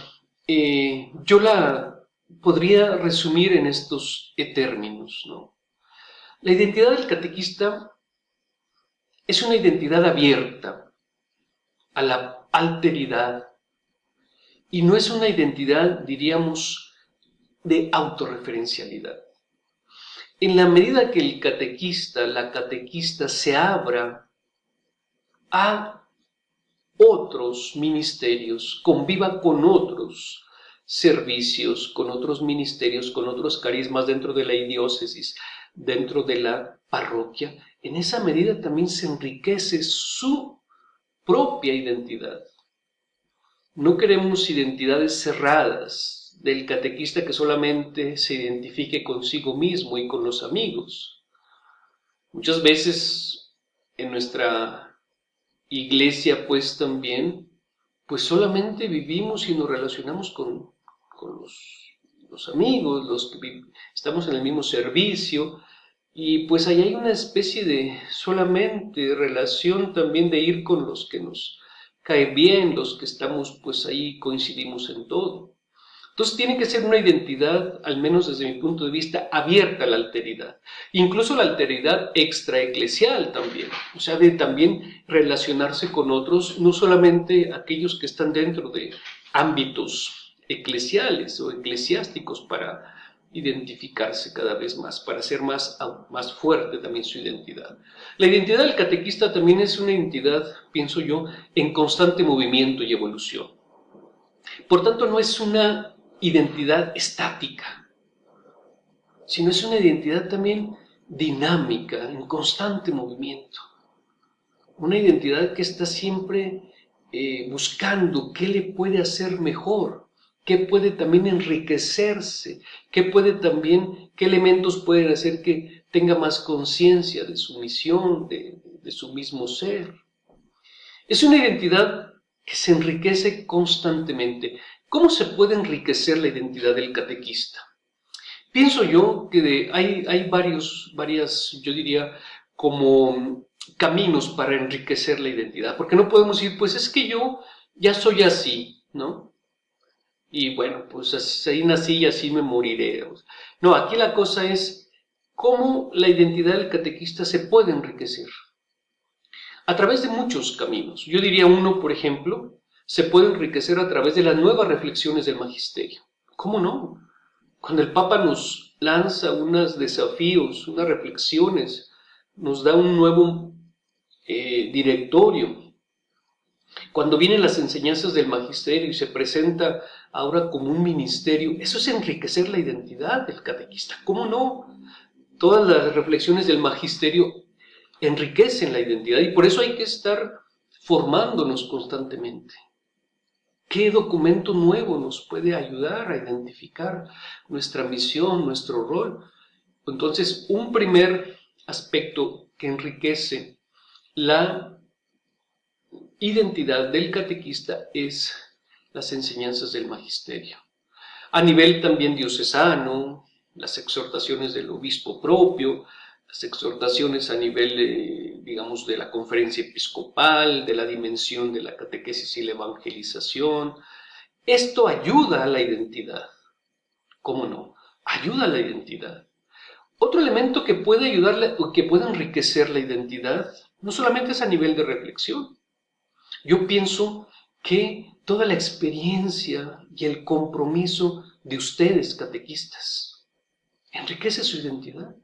eh, yo la podría resumir en estos términos. ¿no? La identidad del catequista es una identidad abierta a la alteridad y no es una identidad, diríamos, de autorreferencialidad. En la medida que el catequista, la catequista se abra a otros ministerios, conviva con otros servicios, con otros ministerios, con otros carismas dentro de la diócesis, dentro de la parroquia, en esa medida también se enriquece su propia identidad. No queremos identidades cerradas del catequista que solamente se identifique consigo mismo y con los amigos. Muchas veces en nuestra iglesia pues también, pues solamente vivimos y nos relacionamos con, los, amigos, los que estamos en el mismo servicio, y pues ahí hay una especie de solamente relación también de ir con los que nos cae bien, los que estamos pues ahí coincidimos en todo. Entonces tiene que ser una identidad, al menos desde mi punto de vista, abierta a la alteridad. Incluso la alteridad extraeclesial también. O sea, de también relacionarse con otros, no solamente aquellos que están dentro de ámbitos eclesiales o eclesiásticos para identificarse cada vez más, para ser más, más fuerte también su identidad. La identidad del catequista también es una identidad, pienso yo, en constante movimiento y evolución. Por tanto, no es una identidad estática, sino es una identidad también dinámica, en constante movimiento. Una identidad que está siempre eh, buscando qué le puede hacer mejor, qué puede también enriquecerse, qué puede también, qué elementos pueden hacer que tenga más conciencia de su misión, de, de su mismo ser. Es una identidad que se enriquece constantemente. ¿Cómo se puede enriquecer la identidad del catequista? Pienso yo que hay, varios, varias, yo diría, como caminos para enriquecer la identidad, porque no podemos decir, pues es que yo ya soy así, ¿no? Y bueno, pues así nací y así me moriré. No, aquí la cosa es cómo la identidad del catequista se puede enriquecer. A través de muchos caminos. Yo diría uno, por ejemplo, se puede enriquecer a través de las nuevas reflexiones del magisterio. ¿Cómo no? Cuando el Papa nos lanza unos desafíos, unas reflexiones, nos da un nuevo eh, directorio. Cuando vienen las enseñanzas del magisterio y se presenta ahora como un ministerio, eso es enriquecer la identidad del catequista. ¿Cómo no? Todas las reflexiones del magisterio enriquecen la identidad y por eso hay que estar formándonos constantemente. ¿Qué documento nuevo nos puede ayudar a identificar nuestra misión, nuestro rol? Entonces, un primer aspecto que enriquece la identidad del catequista es las enseñanzas del magisterio. A nivel también diocesano, las exhortaciones del obispo propio, las exhortaciones a nivel, digamos, de la conferencia episcopal, de la dimensión de la catequesis y la evangelización. Esto ayuda a la identidad. ¿Cómo no? Ayuda a la identidad. Otro elemento que puede ayudarle o que puede enriquecer la identidad no solamente es a nivel de reflexión. Yo pienso que toda la experiencia y el compromiso de ustedes, catequistas, enriquece su identidad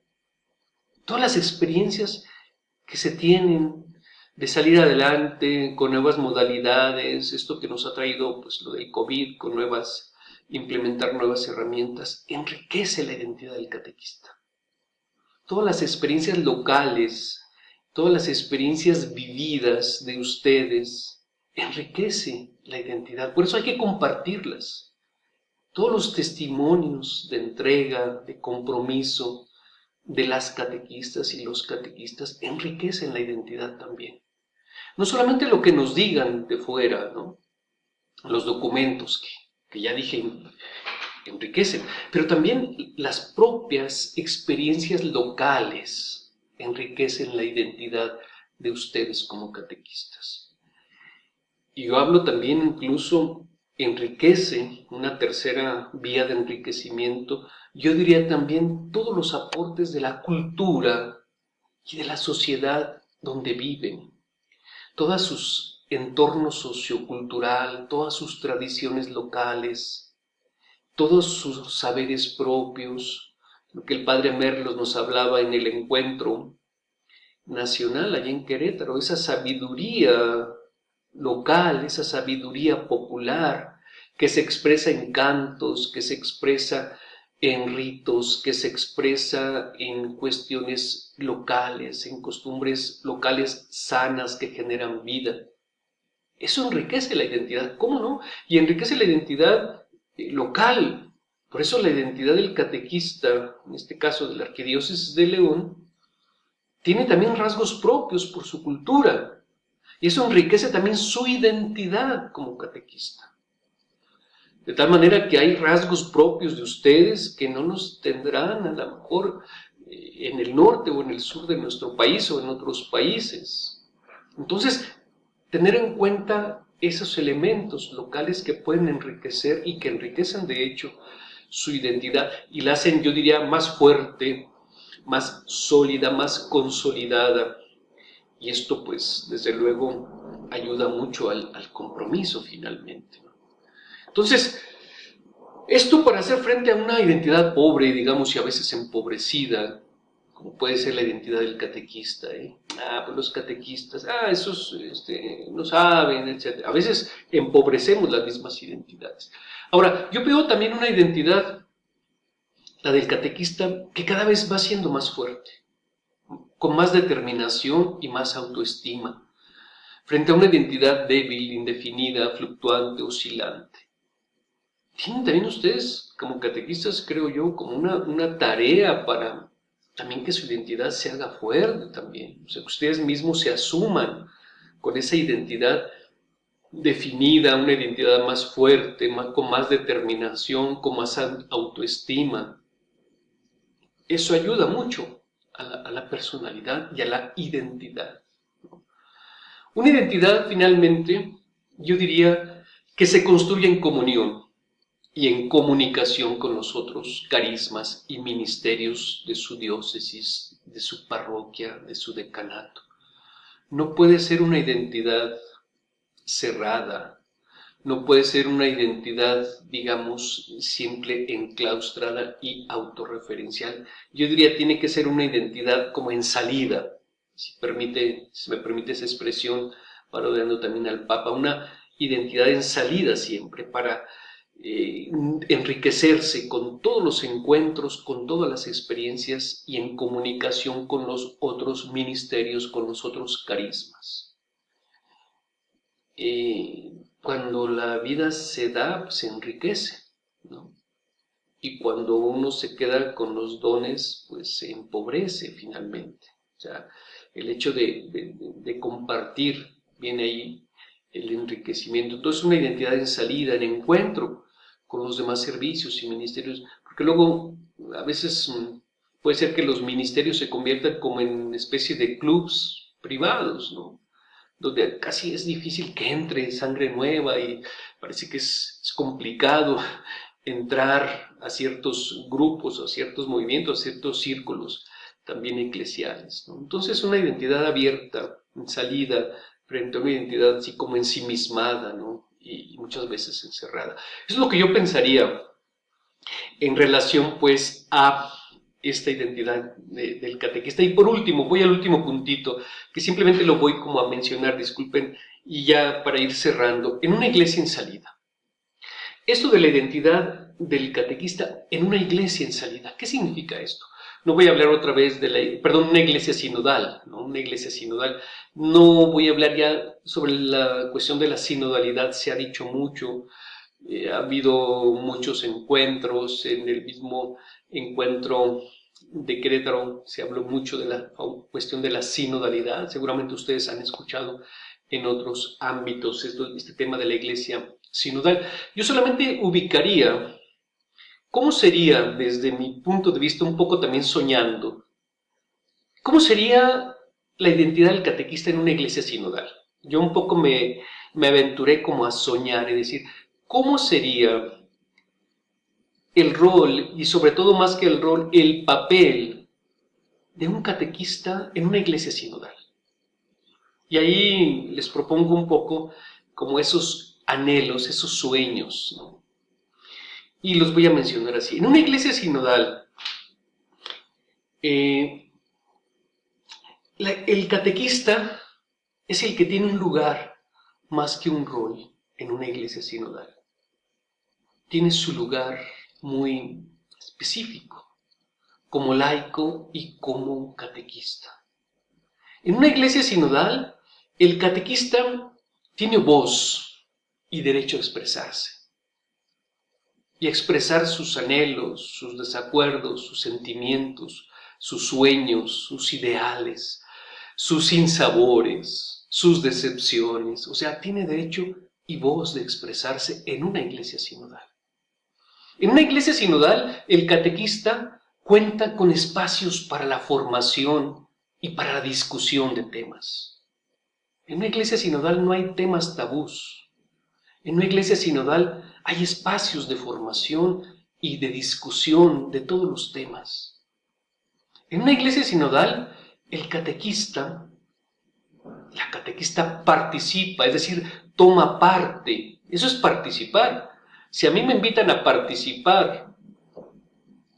todas las experiencias que se tienen de salir adelante con nuevas modalidades, esto que nos ha traído pues lo del COVID, con nuevas, implementar nuevas herramientas, enriquece la identidad del catequista. Todas las experiencias locales, todas las experiencias vividas de ustedes, enriquece la identidad. Por eso hay que compartirlas. Todos los testimonios de entrega, de compromiso, de las catequistas y los catequistas enriquecen la identidad también. No solamente lo que nos digan de fuera, ¿no? los documentos que, que ya dije enriquecen, pero también las propias experiencias locales enriquecen la identidad de ustedes como catequistas. Y yo hablo también incluso, enriquece una tercera vía de enriquecimiento yo diría también todos los aportes de la cultura y de la sociedad donde viven, todos sus entornos sociocultural, todas sus tradiciones locales, todos sus saberes propios, lo que el padre Merlos nos hablaba en el encuentro nacional allí en Querétaro, esa sabiduría local, esa sabiduría popular que se expresa en cantos, que se expresa en ritos, que se expresa en cuestiones locales, en costumbres locales sanas que generan vida. Eso enriquece la identidad, ¿cómo no? Y enriquece la identidad eh, local. Por eso la identidad del catequista, en este caso de la Arquidiócesis de León, tiene también rasgos propios por su cultura. Y eso enriquece también su identidad como catequista. De tal manera que hay rasgos propios de ustedes que no nos tendrán a lo mejor eh, en el norte o en el sur de nuestro país o en otros países. Entonces, tener en cuenta esos elementos locales que pueden enriquecer y que enriquecen de hecho su identidad y la hacen, yo diría, más fuerte, más sólida, más consolidada. Y esto pues desde luego ayuda mucho al, compromiso finalmente. Entonces, esto para hacer frente a una identidad pobre, digamos, y a veces empobrecida, como puede ser la identidad del catequista. ¿eh? Ah, pues los catequistas, ah, esos este, no saben, etc. A veces empobrecemos las mismas identidades. Ahora, yo veo también una identidad, la del catequista, que cada vez va siendo más fuerte, con más determinación y más autoestima, frente a una identidad débil, indefinida, fluctuante, oscilante. Tienen también ustedes, como catequistas, creo yo, como una, una tarea para también que su identidad se haga fuerte también, o sea, que ustedes mismos se asuman con esa identidad definida, una identidad más fuerte, con más determinación, con más autoestima. Eso ayuda mucho a la, personalidad y a la identidad. Una identidad, finalmente, yo diría que se construye en comunión y en comunicación con los otros carismas y ministerios de su diócesis, de su parroquia, de su decanato. No puede ser una identidad cerrada, no puede ser una identidad, digamos, simple, enclaustrada y autorreferencial. Yo diría tiene que ser una identidad como en salida, si, permite, me permite esa expresión, parodiando también al Papa, una identidad en salida siempre, para eh, enriquecerse con todos los encuentros, con todas las experiencias y en comunicación con los otros ministerios, con los otros carismas. Eh, cuando la vida se da, se enriquece, Y cuando uno se queda con los dones, pues se empobrece finalmente. O sea, el hecho de compartir viene ahí el enriquecimiento. Entonces, una identidad en salida, en encuentro con los demás servicios y ministerios, porque luego a veces mm, puede ser que los ministerios se conviertan como en especie de clubs privados, ¿no? Donde casi es difícil que entre sangre nueva y parece que es, complicado entrar a ciertos grupos, a ciertos movimientos, a ciertos círculos también eclesiales. Entonces una identidad abierta, en salida, frente a una identidad así como ensimismada, ¿no? y, muchas veces encerrada. Eso es lo que yo pensaría en relación pues a esta identidad del catequista. Y por último, voy al último puntito, que simplemente lo voy como a mencionar, disculpen, y ya para ir cerrando, en una iglesia en salida. Esto de la identidad del catequista en una iglesia en salida, ¿qué significa esto? No voy a hablar otra vez de la, perdón, una iglesia sinodal, ¿no? Una iglesia sinodal. No voy a hablar ya sobre la cuestión de la sinodalidad, se ha dicho mucho, eh, ha habido muchos encuentros, en el mismo encuentro de Querétaro se habló mucho de la cuestión de la sinodalidad, seguramente ustedes han escuchado en otros ámbitos este tema de la iglesia sinodal. Yo solamente ubicaría ¿Cómo sería, desde mi punto de vista, un poco también soñando, cómo sería la identidad del catequista en una iglesia sinodal? Yo un poco me, me aventuré como a soñar y decir, ¿cómo sería el rol, y sobre todo más que el rol, el papel de un catequista en una iglesia sinodal? Y ahí les propongo un poco como esos anhelos, esos sueños, y los voy a mencionar así. En una iglesia sinodal, eh, el catequista es el que tiene un lugar más que un rol en una iglesia sinodal. Tiene su lugar muy específico, como laico y como catequista. En una iglesia sinodal, el catequista tiene voz y derecho a expresarse y expresar sus anhelos, sus desacuerdos, sus sentimientos, sus sueños, sus ideales, sus sinsabores, sus decepciones. O sea, tiene derecho y voz de expresarse en una iglesia sinodal. En una iglesia sinodal, el catequista cuenta con espacios para la formación y para la discusión de temas. En una iglesia sinodal no hay temas tabús, En una iglesia sinodal hay espacios de formación y de discusión de todos los temas. En una iglesia sinodal, el catequista, la catequista participa, es decir, toma parte. Eso es participar. Si a mí me invitan a participar,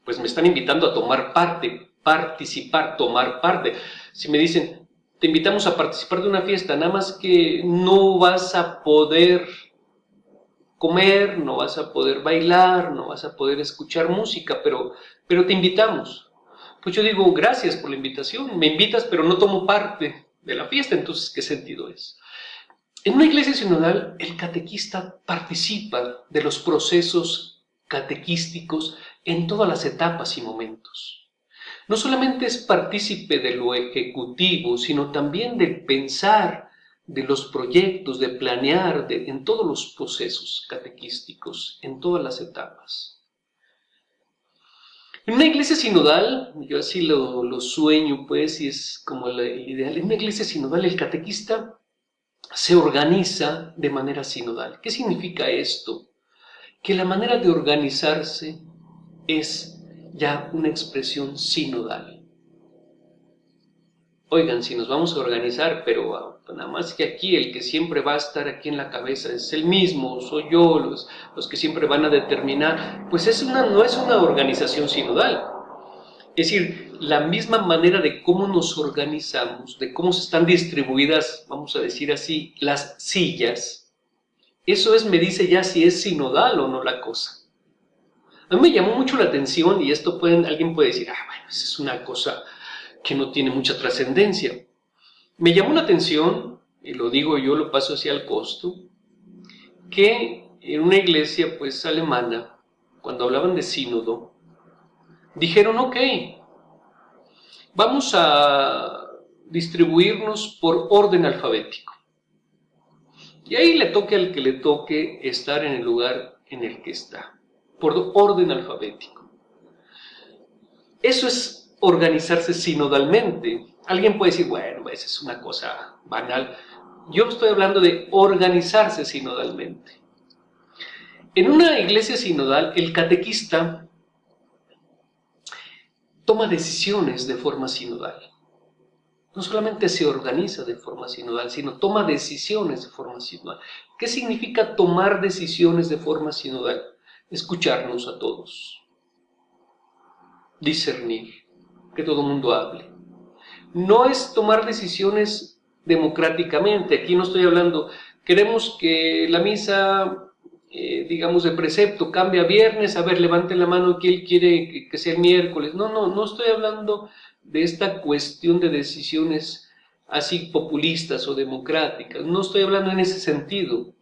pues me están invitando a tomar parte, participar, tomar parte. Si me dicen, te invitamos a participar de una fiesta, nada más que no vas a poder comer, no vas a poder bailar, no vas a poder escuchar música, pero, pero te invitamos. Pues yo digo, gracias por la invitación, me invitas, pero no tomo parte de la fiesta, entonces, ¿qué sentido es? En una iglesia sinodal, el catequista participa de los procesos catequísticos en todas las etapas y momentos. No solamente es partícipe de lo ejecutivo, sino también del pensar, de los proyectos, de planear, en todos los procesos catequísticos, en todas las etapas. En una iglesia sinodal, yo así lo, sueño pues, y es como el ideal, en una iglesia sinodal el catequista se organiza de manera sinodal. ¿Qué significa esto? Que la manera de organizarse es ya una expresión sinodal. Oigan, si nos vamos a organizar, pero ah, nada más que aquí el que siempre va a estar aquí en la cabeza es el mismo, soy yo, los, los que siempre van a determinar, pues es una, no es una organización sinodal. Es decir, la misma manera de cómo nos organizamos, de cómo se están distribuidas, vamos a decir así, las sillas, eso es, me dice ya si es sinodal o no la cosa. A mí me llamó mucho la atención y esto pueden, alguien puede decir, ah, bueno, esa es una cosa que no tiene mucha trascendencia. Me llamó la atención, y lo digo yo, lo paso hacia el costo, que en una iglesia pues alemana, cuando hablaban de sínodo, dijeron, ok, vamos a distribuirnos por orden alfabético. Y ahí le toque al que le toque estar en el lugar en el que está, por orden alfabético. Eso es organizarse sinodalmente. Alguien puede decir, bueno, esa es una cosa banal. Yo estoy hablando de organizarse sinodalmente. En una iglesia sinodal, el catequista toma decisiones de forma sinodal. No solamente se organiza de forma sinodal, sino toma decisiones de forma sinodal. ¿Qué significa tomar decisiones de forma sinodal? Escucharnos a todos, discernir, que todo el mundo hable. No es tomar decisiones democráticamente, aquí no estoy hablando, queremos que la misa, eh, digamos, de precepto cambie a viernes, a ver, levanten la mano que él quiere que, sea miércoles. No, no, no estoy hablando de esta cuestión de decisiones así populistas o democráticas, no estoy hablando en ese sentido.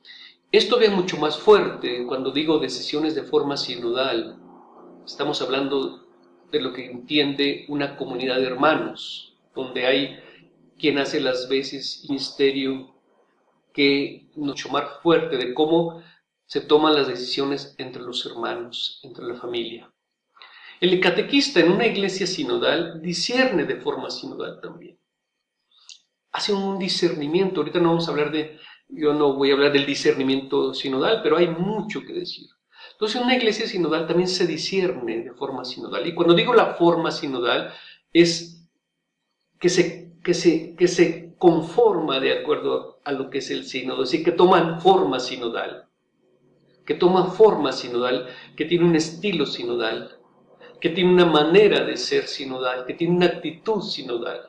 Esto ve mucho más fuerte cuando digo decisiones de forma sinodal. Estamos hablando de lo que entiende una comunidad de hermanos, donde hay quien hace las veces misterio que mucho más fuerte de cómo se toman las decisiones entre los hermanos, entre la familia. El catequista en una iglesia sinodal discierne de forma sinodal también. Hace un discernimiento, ahorita no vamos a hablar de, yo no voy a hablar del discernimiento sinodal, pero hay mucho que decir. Entonces, una iglesia sinodal también se discierne de forma sinodal. Y cuando digo la forma sinodal, es que se, que se, que se conforma de acuerdo a lo que es el sínodo, es decir, que toman forma sinodal, que toma forma sinodal, que tiene un estilo sinodal, que tiene una manera de ser sinodal, que tiene una actitud sinodal.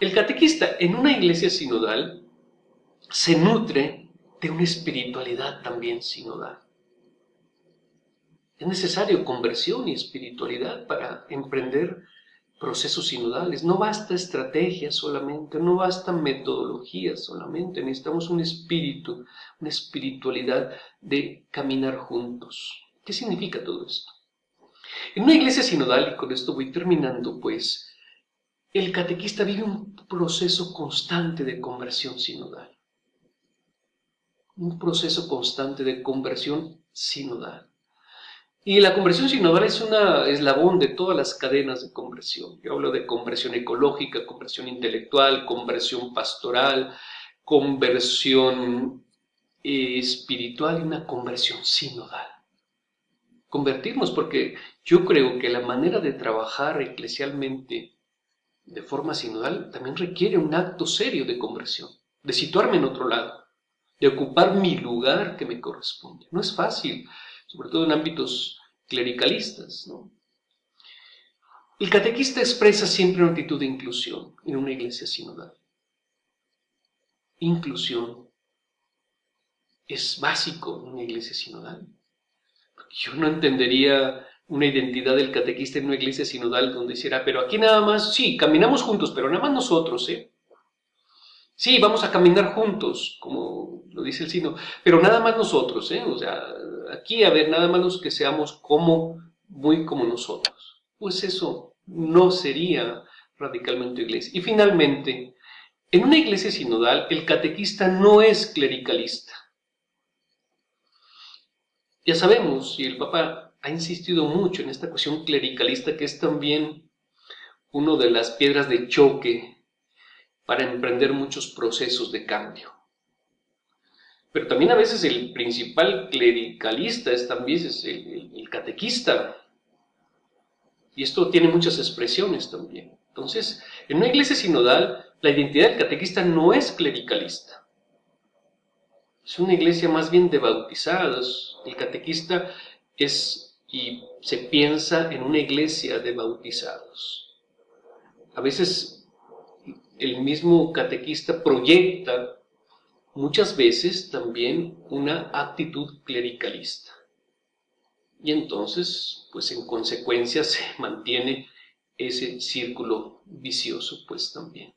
El catequista en una iglesia sinodal se nutre de una espiritualidad también sinodal. Es necesario conversión y espiritualidad para emprender procesos sinodales. No basta estrategia solamente, no basta metodología solamente, necesitamos un espíritu, una espiritualidad de caminar juntos. ¿Qué significa todo esto? En una iglesia sinodal, y con esto voy terminando, pues, el catequista vive un proceso constante de conversión sinodal. Un proceso constante de conversión sinodal. Y la conversión sinodal es un eslabón de todas las cadenas de conversión. Yo hablo de conversión ecológica, conversión intelectual, conversión pastoral, conversión eh, espiritual y una conversión sinodal. Convertirnos, porque yo creo que la manera de trabajar eclesialmente de forma sinodal también requiere un acto serio de conversión, de situarme en otro lado, de ocupar mi lugar que me corresponde. No es fácil, sobre todo en ámbitos clericalistas. ¿no? El catequista expresa siempre una actitud de inclusión en una iglesia sinodal. Inclusión es básico en una iglesia sinodal. Yo no entendería una identidad del catequista en una iglesia sinodal donde hiciera, pero aquí nada más, sí, caminamos juntos, pero nada más nosotros, ¿eh? Sí, vamos a caminar juntos, como lo dice el sino, pero nada más nosotros, ¿eh? O sea, aquí, a ver, nada más los que seamos como, muy como nosotros. Pues eso no sería radicalmente iglesia. Y finalmente, en una iglesia sinodal, el catequista no es clericalista. Ya sabemos, y el Papa ha insistido mucho en esta cuestión clericalista, que es también una de las piedras de choque para emprender muchos procesos de cambio. Pero también a veces el principal clericalista es también el, catequista. Y esto tiene muchas expresiones también. Entonces, en una iglesia sinodal, la identidad del catequista no es clericalista. Es una iglesia más bien de bautizados. El catequista es y se piensa en una iglesia de bautizados. A veces el mismo catequista proyecta muchas veces también una actitud clericalista. Y entonces, pues en consecuencia (laughs) se mantiene ese círculo vicioso, pues también.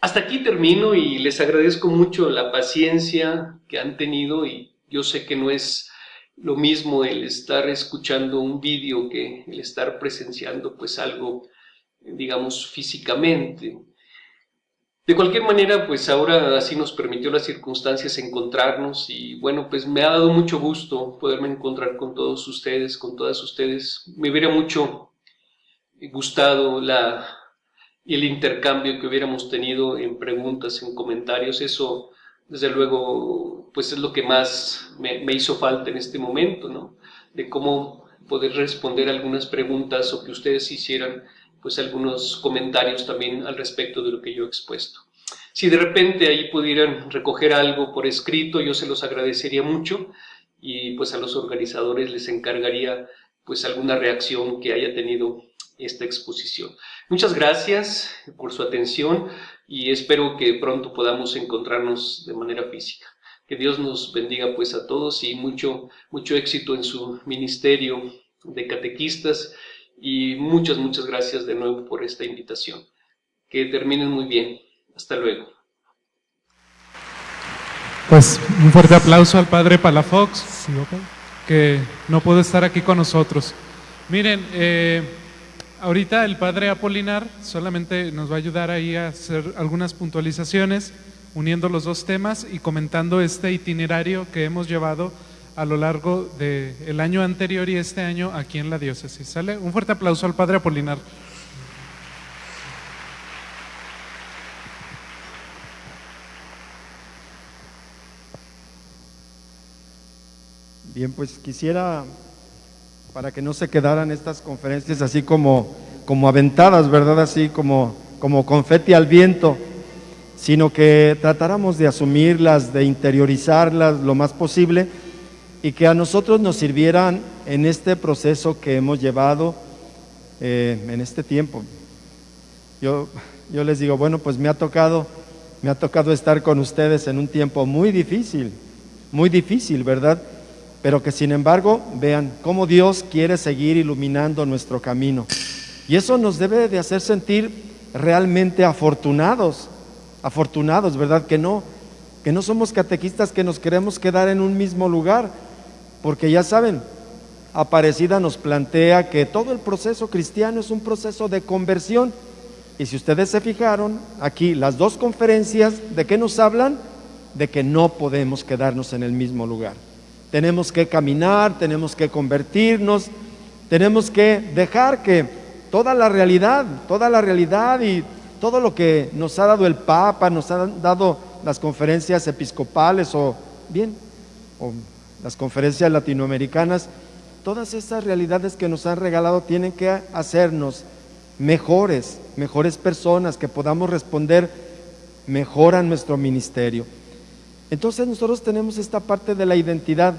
Hasta aquí termino y les agradezco mucho la paciencia que han tenido y yo sé que no es lo mismo el estar escuchando un vídeo que el estar presenciando pues algo, digamos, físicamente. De cualquier manera, pues ahora así nos permitió las circunstancias encontrarnos y bueno, pues me ha dado mucho gusto poderme encontrar con todos ustedes, con todas ustedes. Me hubiera mucho gustado la, el intercambio que hubiéramos tenido en preguntas, en comentarios. Eso, desde luego, pues es lo que más me, me hizo falta en este momento, ¿no? De cómo poder responder algunas preguntas o que ustedes hicieran pues algunos comentarios también al respecto de lo que yo he expuesto. Si de repente ahí pudieran recoger algo por escrito, yo se los agradecería mucho y pues a los organizadores les encargaría pues alguna reacción que haya tenido esta exposición. Muchas gracias por su atención y espero que pronto podamos encontrarnos de manera física. Que Dios nos bendiga pues a todos y mucho, mucho éxito en su ministerio de catequistas y muchas, muchas gracias de nuevo por esta invitación. Que terminen muy bien. Hasta luego. Pues un fuerte aplauso al padre Palafox, que no puede estar aquí con nosotros. Miren, eh, ahorita el padre Apolinar solamente nos va a ayudar ahí a hacer algunas puntualizaciones, uniendo los dos temas y comentando este itinerario que hemos llevado a lo largo del año anterior y este año aquí en la diócesis. ¿Sale? Un fuerte aplauso al Padre Apolinar. Bien, pues quisiera, para que no se quedaran estas conferencias así como, como aventadas, ¿verdad? Así como, como confeti al viento, sino que tratáramos de asumirlas, de interiorizarlas lo más posible y que a nosotros nos sirvieran en este proceso que hemos llevado eh, en este tiempo. Yo, yo les digo, bueno, pues me ha tocado, me ha tocado estar con ustedes en un tiempo muy difícil, muy difícil, ¿verdad? Pero que sin embargo vean cómo Dios quiere seguir iluminando nuestro camino. Y eso nos debe de hacer sentir realmente afortunados, afortunados, ¿verdad? Que no, que no somos catequistas que nos queremos quedar en un mismo lugar, porque ya saben, Aparecida nos plantea que todo el proceso cristiano es un proceso de conversión. Y si ustedes se fijaron, aquí las dos conferencias, ¿de qué nos hablan? De que no podemos quedarnos en el mismo lugar. Tenemos que caminar, tenemos que convertirnos, tenemos que dejar que toda la realidad, toda la realidad y todo lo que nos ha dado el Papa, nos han dado las conferencias episcopales o bien, o las conferencias latinoamericanas, todas esas realidades que nos han regalado tienen que hacernos mejores, mejores personas, que podamos responder mejor a nuestro ministerio. Entonces nosotros tenemos esta parte de la identidad,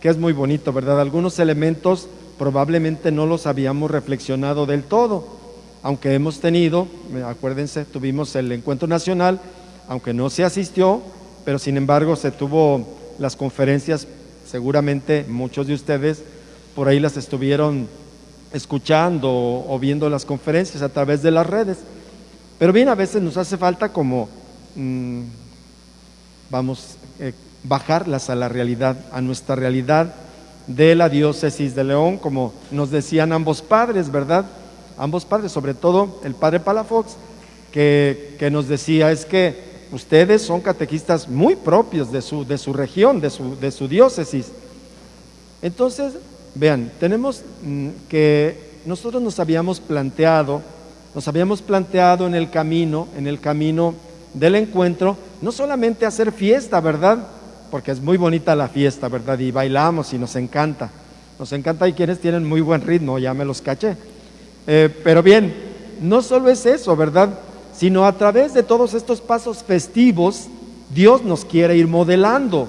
que es muy bonito, ¿verdad? Algunos elementos probablemente no los habíamos reflexionado del todo, aunque hemos tenido, acuérdense, tuvimos el encuentro nacional, aunque no se asistió, pero sin embargo se tuvo las conferencias, seguramente muchos de ustedes por ahí las estuvieron escuchando o viendo las conferencias a través de las redes. Pero bien, a veces nos hace falta como, mm, vamos, eh, bajarlas a la realidad, a nuestra realidad de la diócesis de León, como nos decían ambos padres, ¿verdad? Ambos padres, sobre todo el padre Palafox, que, que nos decía es que ustedes son catequistas muy propios de su, de su región, de su, de su diócesis. Entonces, vean, tenemos mm, que nosotros nos habíamos planteado, nos habíamos planteado en el camino, en el camino del encuentro, no solamente hacer fiesta, ¿verdad? Porque es muy bonita la fiesta, ¿verdad? Y bailamos y nos encanta. Nos encanta y quienes tienen muy buen ritmo, ya me los caché. Eh, pero bien, no solo es eso, ¿verdad? Sino a través de todos estos pasos festivos, Dios nos quiere ir modelando.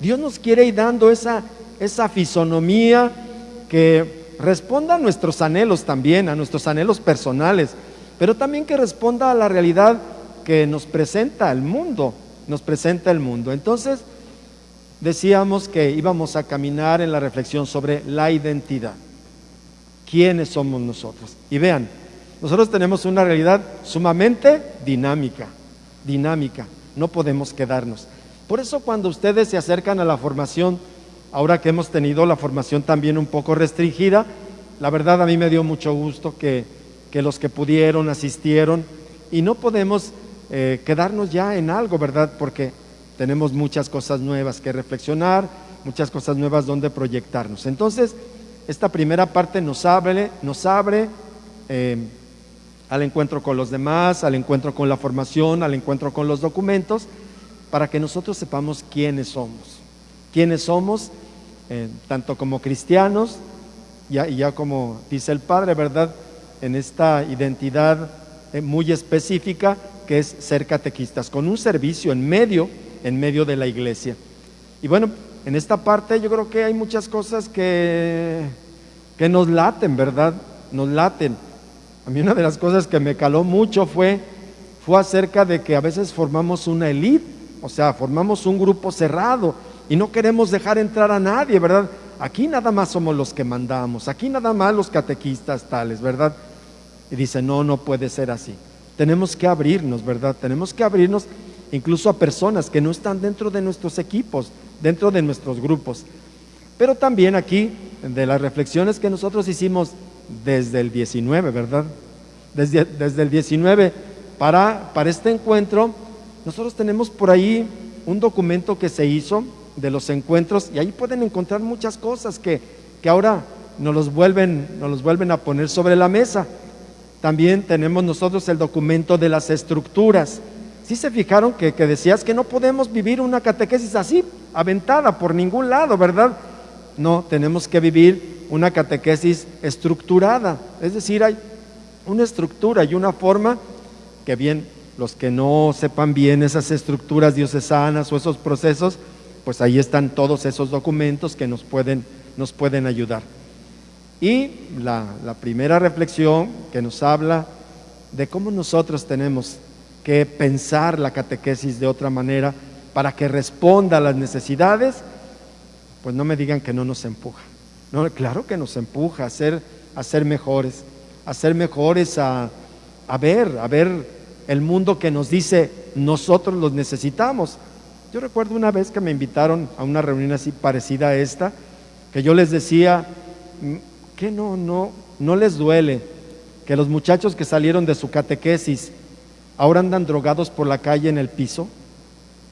Dios nos quiere ir dando esa, esa fisonomía que responda a nuestros anhelos también, a nuestros anhelos personales, pero también que responda a la realidad que nos presenta el mundo, nos presenta el mundo. Entonces, decíamos que íbamos a caminar en la reflexión sobre la identidad. ¿Quiénes somos nosotros? Y vean, nosotros tenemos una realidad sumamente dinámica, dinámica, no podemos quedarnos. Por eso cuando ustedes se acercan a la formación, ahora que hemos tenido la formación también un poco restringida, la verdad a mí me dio mucho gusto que, que los que pudieron asistieron y no podemos eh, quedarnos ya en algo, ¿verdad? Porque tenemos muchas cosas nuevas que reflexionar, muchas cosas nuevas donde proyectarnos. Entonces, esta primera parte nos abre, nos abre eh, al encuentro con los demás, al encuentro con la formación, al encuentro con los documentos, para que nosotros sepamos quiénes somos. Quiénes somos, eh, tanto como cristianos, ya, y ya como dice el Padre, ¿verdad? En esta identidad muy específica, que es ser catequistas, con un servicio en medio, en medio de la iglesia. Y bueno, en esta parte yo creo que hay muchas cosas que, que nos laten, ¿verdad? Nos laten. A mí una de las cosas que me caló mucho fue, fue acerca de que a veces formamos una élite, o sea, formamos un grupo cerrado y no queremos dejar entrar a nadie, ¿verdad? Aquí nada más somos los que mandamos, aquí nada más los catequistas tales, ¿verdad? Y dice, no, no puede ser así tenemos que abrirnos, ¿verdad? Tenemos que abrirnos incluso a personas que no están dentro de nuestros equipos, dentro de nuestros grupos. Pero también aquí, de las reflexiones que nosotros hicimos desde el 19, ¿verdad? Desde, desde el 19 para, para este encuentro, nosotros tenemos por ahí un documento que se hizo de los encuentros y ahí pueden encontrar muchas cosas que, que ahora nos los, vuelven, nos los vuelven a poner sobre la mesa. También tenemos nosotros el documento de las estructuras. Si se fijaron que, decías que no podemos vivir una catequesis así, aventada por ningún lado, ¿verdad? No, tenemos que vivir una catequesis estructurada. Es decir, hay una estructura y una forma que bien, los que no sepan bien esas estructuras diocesanas o esos procesos, pues ahí están todos esos documentos que nos pueden, nos pueden ayudar. Y la, primera reflexión que nos habla de cómo nosotros tenemos que pensar la catequesis de otra manera para que responda a las necesidades, pues no me digan que no nos empuja. No, claro que nos empuja a ser, a ser mejores, a ser mejores, a, a ver, a ver el mundo que nos dice nosotros los necesitamos. Yo recuerdo una vez que me invitaron a una reunión así parecida a esta, que yo les decía, ¿Qué no, no, no les duele que los muchachos que salieron de su catequesis ahora andan drogados por la calle en el piso?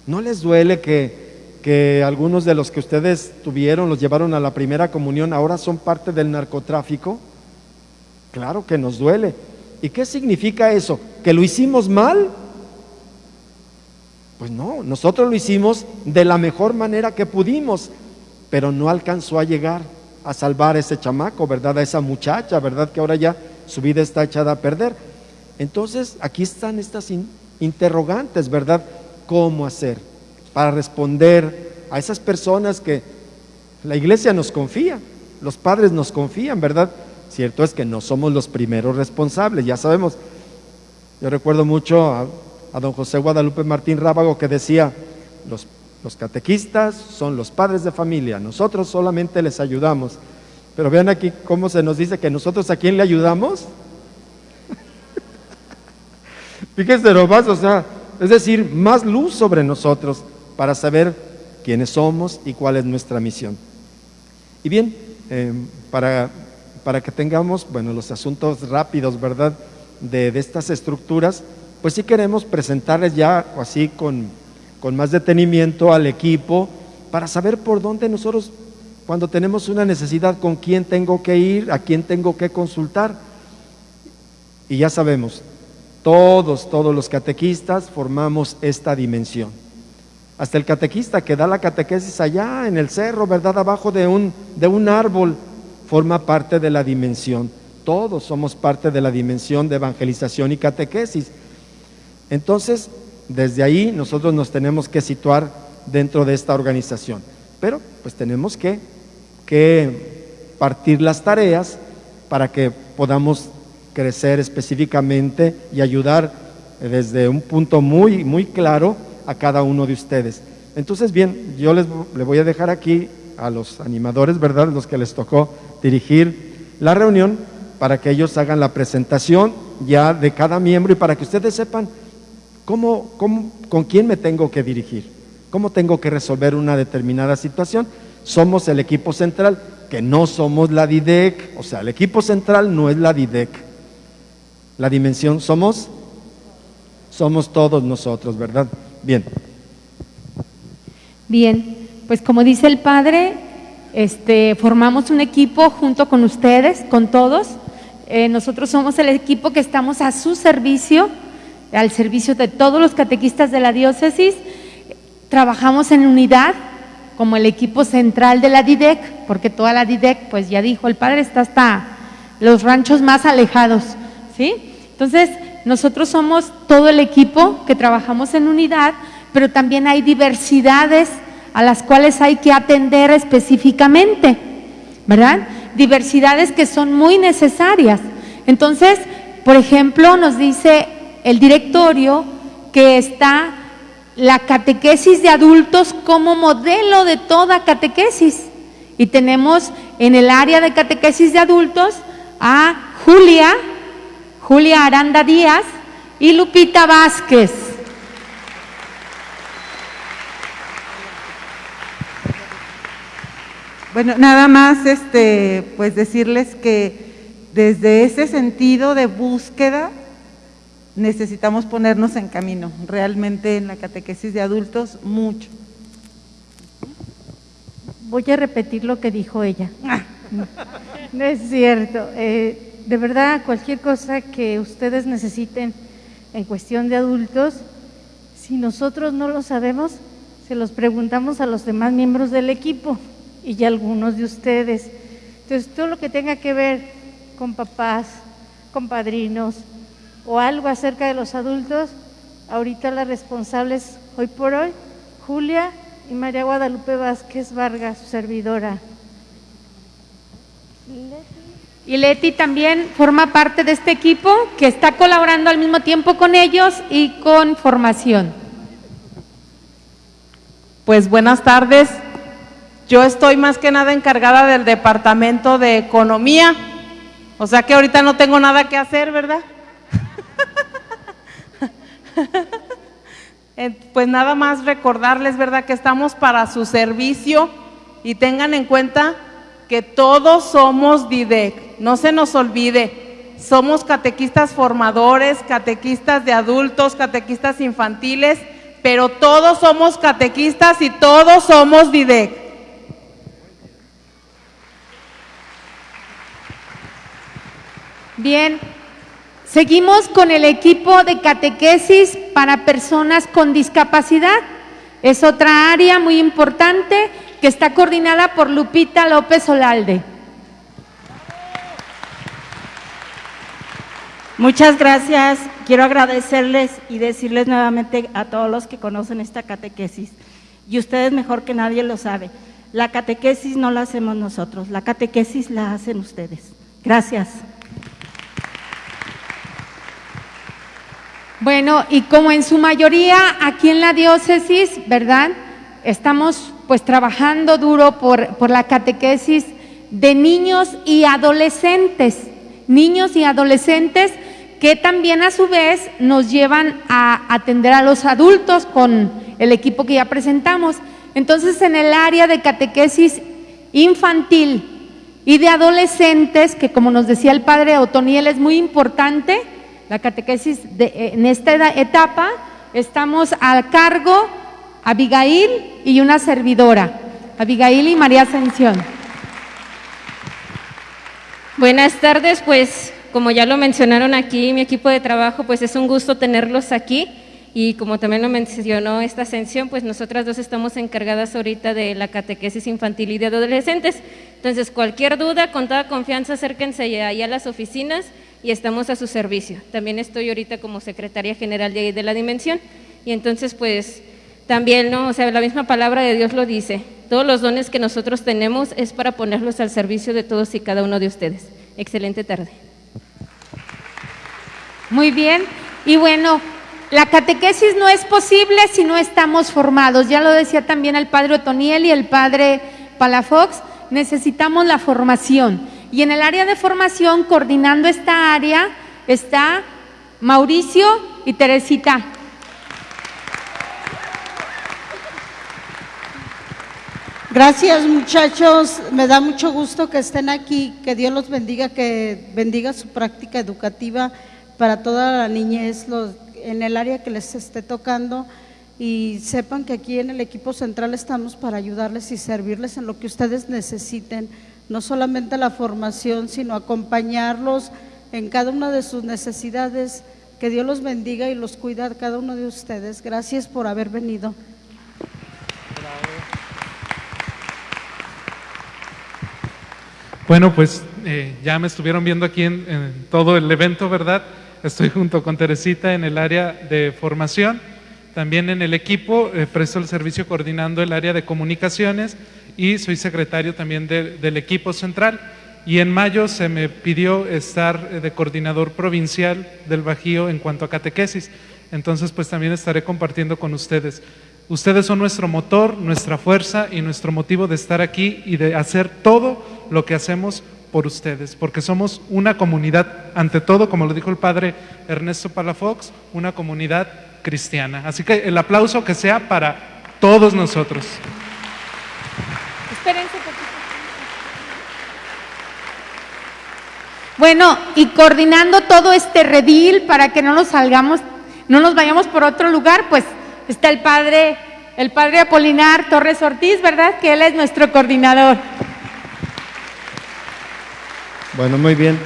¿No les duele que, que algunos de los que ustedes tuvieron, los llevaron a la primera comunión, ahora son parte del narcotráfico? Claro que nos duele. ¿Y qué significa eso? ¿Que lo hicimos mal? Pues no, nosotros lo hicimos de la mejor manera que pudimos, pero no alcanzó a llegar a salvar a ese chamaco, ¿verdad? A esa muchacha, ¿verdad? Que ahora ya su vida está echada a perder. Entonces, aquí están estas interrogantes, ¿verdad? ¿Cómo hacer para responder a esas personas que la iglesia nos confía, los padres nos confían, ¿verdad? Cierto es que no somos los primeros responsables, ya sabemos. Yo recuerdo mucho a, don José Guadalupe Martín Rábago que decía, los, los catequistas son los padres de familia, nosotros solamente les ayudamos. Pero vean aquí cómo se nos dice que nosotros a quién le ayudamos. (laughs) Fíjense nomás, o sea, es decir, más luz sobre nosotros para saber quiénes somos y cuál es nuestra misión. Y bien, eh, para, para, que tengamos, bueno, los asuntos rápidos, ¿verdad?, de, de, estas estructuras, pues sí queremos presentarles ya así con, con más detenimiento al equipo para saber por dónde nosotros, cuando tenemos una necesidad, con quién tengo que ir, a quién tengo que consultar. Y ya sabemos, todos, todos los catequistas formamos esta dimensión. Hasta el catequista que da la catequesis allá en el cerro, ¿verdad? Abajo de un, de un árbol, forma parte de la dimensión. Todos somos parte de la dimensión de evangelización y catequesis. Entonces, desde ahí nosotros nos tenemos que situar dentro de esta organización. Pero pues tenemos que, que partir las tareas para que podamos crecer específicamente y ayudar desde un punto muy, muy claro a cada uno de ustedes. Entonces, bien, yo les le voy a dejar aquí a los animadores, ¿verdad? Los que les tocó dirigir la reunión para que ellos hagan la presentación ya de cada miembro y para que ustedes sepan cómo, cómo, con quién me tengo que dirigir, cómo tengo que resolver una determinada situación. Somos el equipo central, que no somos la DIDEC, o sea, el equipo central no es la DIDEC. La dimensión somos, somos todos nosotros, ¿verdad? Bien. Bien, pues como dice el Padre, este, formamos un equipo junto con ustedes, con todos. Eh, nosotros somos el equipo que estamos a su servicio, al servicio de todos los catequistas de la diócesis. Trabajamos en unidad como el equipo central de la DIDEC, porque toda la DIDEC, pues ya dijo, el Padre está hasta los ranchos más alejados. ¿sí? Entonces, nosotros somos todo el equipo que trabajamos en unidad, pero también hay diversidades a las cuales hay que atender específicamente, ¿verdad? Diversidades que son muy necesarias. Entonces, por ejemplo, nos dice el directorio que está la catequesis de adultos como modelo de toda catequesis. Y tenemos en el área de catequesis de adultos a Julia, Julia Aranda Díaz y Lupita Vázquez. Bueno, nada más este, pues decirles que desde ese sentido de búsqueda necesitamos ponernos en camino, realmente en la catequesis de adultos, mucho. Voy a repetir lo que dijo ella. No es cierto. Eh, de verdad, cualquier cosa que ustedes necesiten en cuestión de adultos, si nosotros no lo sabemos, se los preguntamos a los demás miembros del equipo y ya algunos de ustedes. Entonces, todo lo que tenga que ver con papás, con padrinos o algo acerca de los adultos, ahorita las responsables hoy por hoy, Julia y María Guadalupe Vázquez Vargas, su servidora. Y Leti también forma parte de este equipo que está colaborando al mismo tiempo con ellos y con formación. Pues buenas tardes. Yo estoy más que nada encargada del departamento de economía. O sea que ahorita no tengo nada que hacer, ¿verdad? (laughs) pues nada más recordarles, ¿verdad? Que estamos para su servicio y tengan en cuenta que todos somos DIDEC, no se nos olvide, somos catequistas formadores, catequistas de adultos, catequistas infantiles, pero todos somos catequistas y todos somos DIDEC. Bien, Seguimos con el equipo de catequesis para personas con discapacidad. Es otra área muy importante que está coordinada por Lupita López Olalde. Muchas gracias. Quiero agradecerles y decirles nuevamente a todos los que conocen esta catequesis, y ustedes mejor que nadie lo sabe, la catequesis no la hacemos nosotros, la catequesis la hacen ustedes. Gracias. Bueno, y como en su mayoría aquí en la diócesis, ¿verdad? Estamos pues trabajando duro por, por la catequesis de niños y adolescentes, niños y adolescentes que también a su vez nos llevan a atender a los adultos con el equipo que ya presentamos. Entonces, en el área de catequesis infantil y de adolescentes, que como nos decía el padre Otoniel es muy importante, la catequesis de, en esta etapa, estamos a cargo Abigail y una servidora, Abigail y María Ascensión. Buenas tardes, pues como ya lo mencionaron aquí, mi equipo de trabajo, pues es un gusto tenerlos aquí. Y como también lo mencionó esta ascensión, pues nosotras dos estamos encargadas ahorita de la catequesis infantil y de adolescentes. Entonces, cualquier duda, con toda confianza, acérquense ahí a las oficinas y estamos a su servicio. También estoy ahorita como secretaria general de, de la Dimensión. Y entonces, pues, también, ¿no? O sea, la misma palabra de Dios lo dice. Todos los dones que nosotros tenemos es para ponerlos al servicio de todos y cada uno de ustedes. Excelente tarde. Muy bien. Y bueno, la catequesis no es posible si no estamos formados. Ya lo decía también el padre Otoniel y el padre Palafox, necesitamos la formación. Y en el área de formación, coordinando esta área, está Mauricio y Teresita. Gracias muchachos, me da mucho gusto que estén aquí, que Dios los bendiga, que bendiga su práctica educativa para toda la niñez los, en el área que les esté tocando y sepan que aquí en el equipo central estamos para ayudarles y servirles en lo que ustedes necesiten, no solamente la formación, sino acompañarlos en cada una de sus necesidades. Que Dios los bendiga y los cuida a cada uno de ustedes. Gracias por haber venido. Bueno, pues eh, ya me estuvieron viendo aquí en, todo el evento, ¿verdad? Estoy junto con Teresita en el área de formación, también en el equipo, eh, presto el servicio coordinando el área de comunicaciones y soy secretario también de- del equipo central. Y en mayo se me pidió estar eh, de coordinador provincial del Bajío en cuanto a catequesis. Entonces, pues también estaré compartiendo con ustedes. Ustedes son nuestro motor, nuestra fuerza y nuestro motivo de estar aquí y de hacer todo lo que hacemos por ustedes, porque somos una comunidad, ante todo, como lo dijo el padre Ernesto Palafox, una comunidad cristiana. Así que el aplauso que sea para todos nosotros. Bueno, y coordinando todo este redil para que no nos salgamos, no nos vayamos por otro lugar, pues está el padre, el padre Apolinar Torres Ortiz, ¿verdad? Que él es nuestro coordinador. Bueno, muy bien.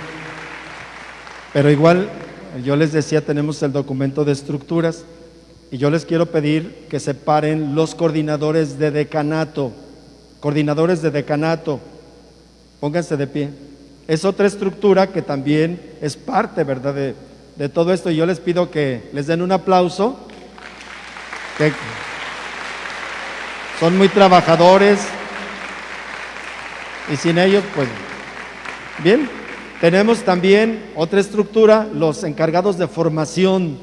Pero igual, yo les decía, tenemos el documento de estructuras y yo les quiero pedir que separen los coordinadores de decanato. Coordinadores de decanato, pónganse de pie. Es otra estructura que también es parte, ¿verdad?, de, todo esto. Y yo les pido que les den un aplauso. son muy trabajadores y sin ellos, pues Bien, tenemos también otra estructura, los encargados de formación.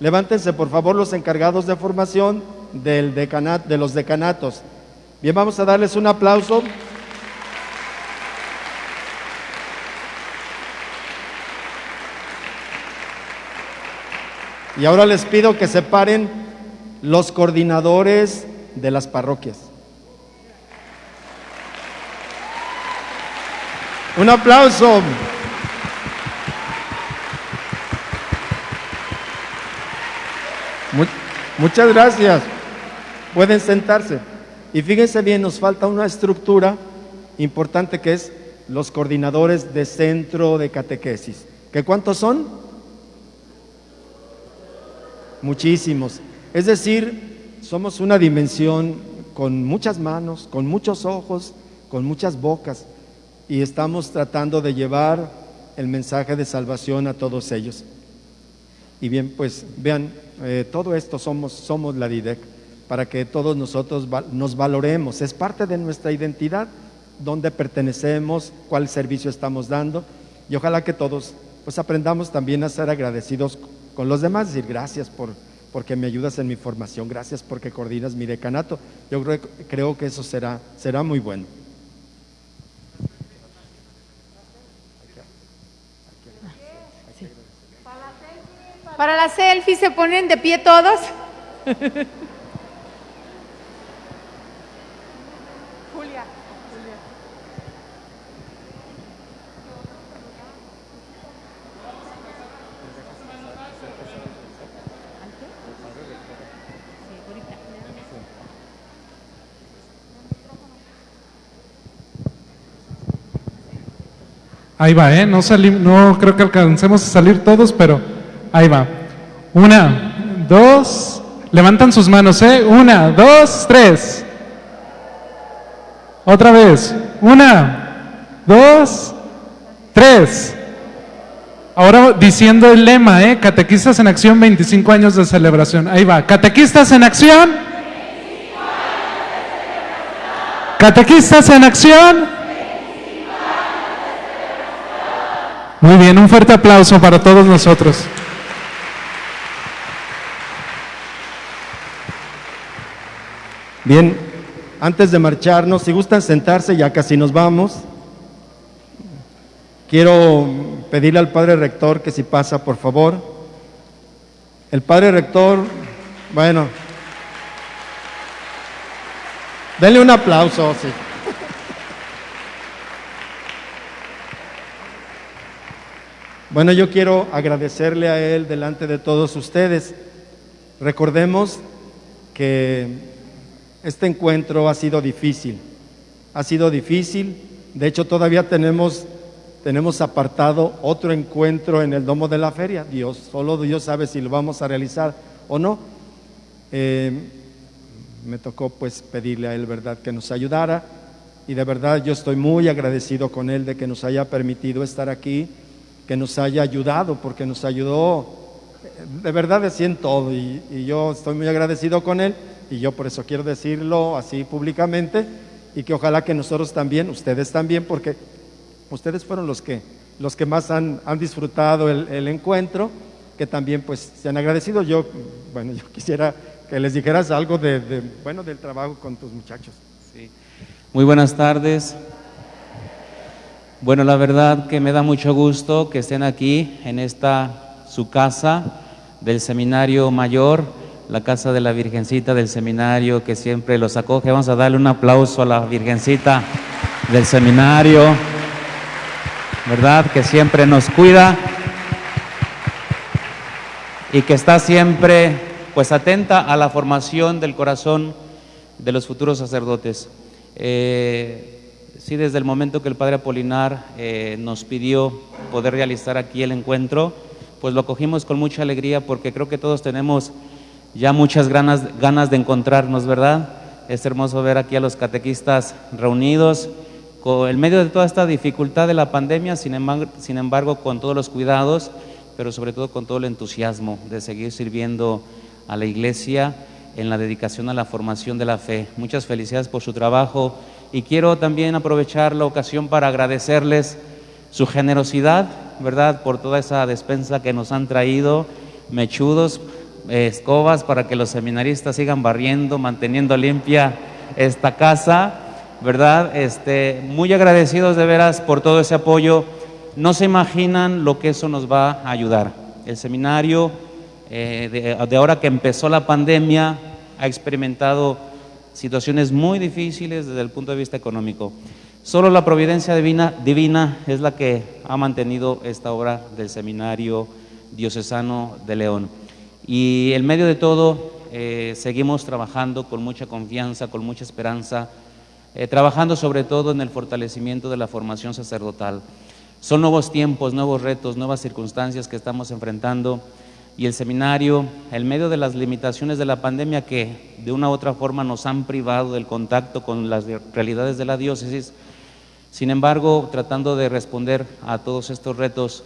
Levántense, por favor, los encargados de formación del decanat, de los decanatos. Bien, vamos a darles un aplauso. Y ahora les pido que separen los coordinadores de las parroquias. Un aplauso. Mu- muchas gracias. Pueden sentarse. Y fíjense bien, nos falta una estructura importante que es los coordinadores de centro de catequesis. ¿Qué cuántos son? muchísimos. Es decir, somos una dimensión con muchas manos, con muchos ojos, con muchas bocas y estamos tratando de llevar el mensaje de salvación a todos ellos. Y bien, pues vean, eh, todo esto somos, somos la DIDEC, para que todos nosotros nos valoremos. Es parte de nuestra identidad, dónde pertenecemos, cuál servicio estamos dando, y ojalá que todos pues aprendamos también a ser agradecidos con los demás, decir gracias por porque me ayudas en mi formación, gracias porque coordinas mi decanato. Yo creo, creo que eso será, será muy bueno. Para la selfie se ponen de pie todos. Julia. Ahí va, ¿eh? No, salim- no creo que alcancemos a salir todos, pero ahí va. Una, dos, levantan sus manos, ¿eh? Una, dos, tres. Otra vez. Una, dos, tres. Ahora diciendo el lema, ¿eh? Catequistas en acción, 25 años de celebración. Ahí va. Catequistas en acción. Catequistas en acción. Muy bien, un fuerte aplauso para todos nosotros. Bien, antes de marcharnos, si gustan sentarse, ya casi nos vamos. Quiero pedirle al padre rector que si pasa, por favor. El padre rector, bueno, denle un aplauso, sí. Bueno, yo quiero agradecerle a él delante de todos ustedes. Recordemos que este encuentro ha sido difícil, ha sido difícil. De hecho, todavía tenemos, tenemos apartado otro encuentro en el Domo de la Feria. Dios, solo Dios sabe si lo vamos a realizar o no. Eh, me tocó pues pedirle a él, ¿verdad?, que nos ayudara. Y de verdad yo estoy muy agradecido con él de que nos haya permitido estar aquí, que nos haya ayudado, porque nos ayudó, de verdad en todo. Y yo estoy muy agradecido con él y yo por eso quiero decirlo así públicamente y que ojalá que nosotros también, ustedes también, porque ustedes fueron los que, los que más han, han disfrutado el, encuentro, que también pues se han agradecido. Yo, bueno, (laughs) yo quisiera que les dijeras algo de, de, bueno, del trabajo con tus muchachos. Sí. Muy buenas tardes. Bueno, la verdad que me da mucho gusto que estén aquí en esta su casa del Seminario Mayor, la casa de la Virgencita del Seminario que siempre los acoge. Vamos a darle un aplauso a la Virgencita del Seminario, ¿verdad? Que siempre nos cuida y que está siempre pues atenta a la formación del corazón de los futuros sacerdotes. Eh, sí, desde el momento que el Padre Apolinar eh, nos pidió poder realizar aquí el encuentro, pues lo cogimos con mucha alegría porque creo que todos tenemos ya muchas ganas, de encontrarnos, ¿verdad? Es hermoso ver aquí a los catequistas reunidos, con, en medio de toda esta dificultad de la pandemia, sin embargo, sin embargo, con todos los cuidados, pero sobre todo con todo el entusiasmo de seguir sirviendo a la iglesia en la dedicación a la formación de la fe. Muchas felicidades por su trabajo y quiero también aprovechar la ocasión para agradecerles su generosidad, ¿verdad? Por toda esa despensa que nos han traído, mechudos, escobas para que los seminaristas sigan barriendo, manteniendo limpia esta casa, ¿verdad? Este, muy agradecidos de veras por todo ese apoyo. No se imaginan lo que eso nos va a ayudar. El seminario, eh, de, ahora que empezó la pandemia, ha experimentado situaciones muy difíciles desde el punto de vista económico. Solo la providencia divina, divina es la que ha mantenido esta obra del Seminario Diocesano de León. Y en medio de todo, eh, seguimos trabajando con mucha confianza, con mucha esperanza, eh, trabajando sobre todo en el fortalecimiento de la formación sacerdotal. Son nuevos tiempos, nuevos retos, nuevas circunstancias que estamos enfrentando y el seminario, en medio de las limitaciones de la pandemia que de una u otra forma nos han privado del contacto con las realidades de la diócesis, sin embargo, tratando de responder a todos estos retos,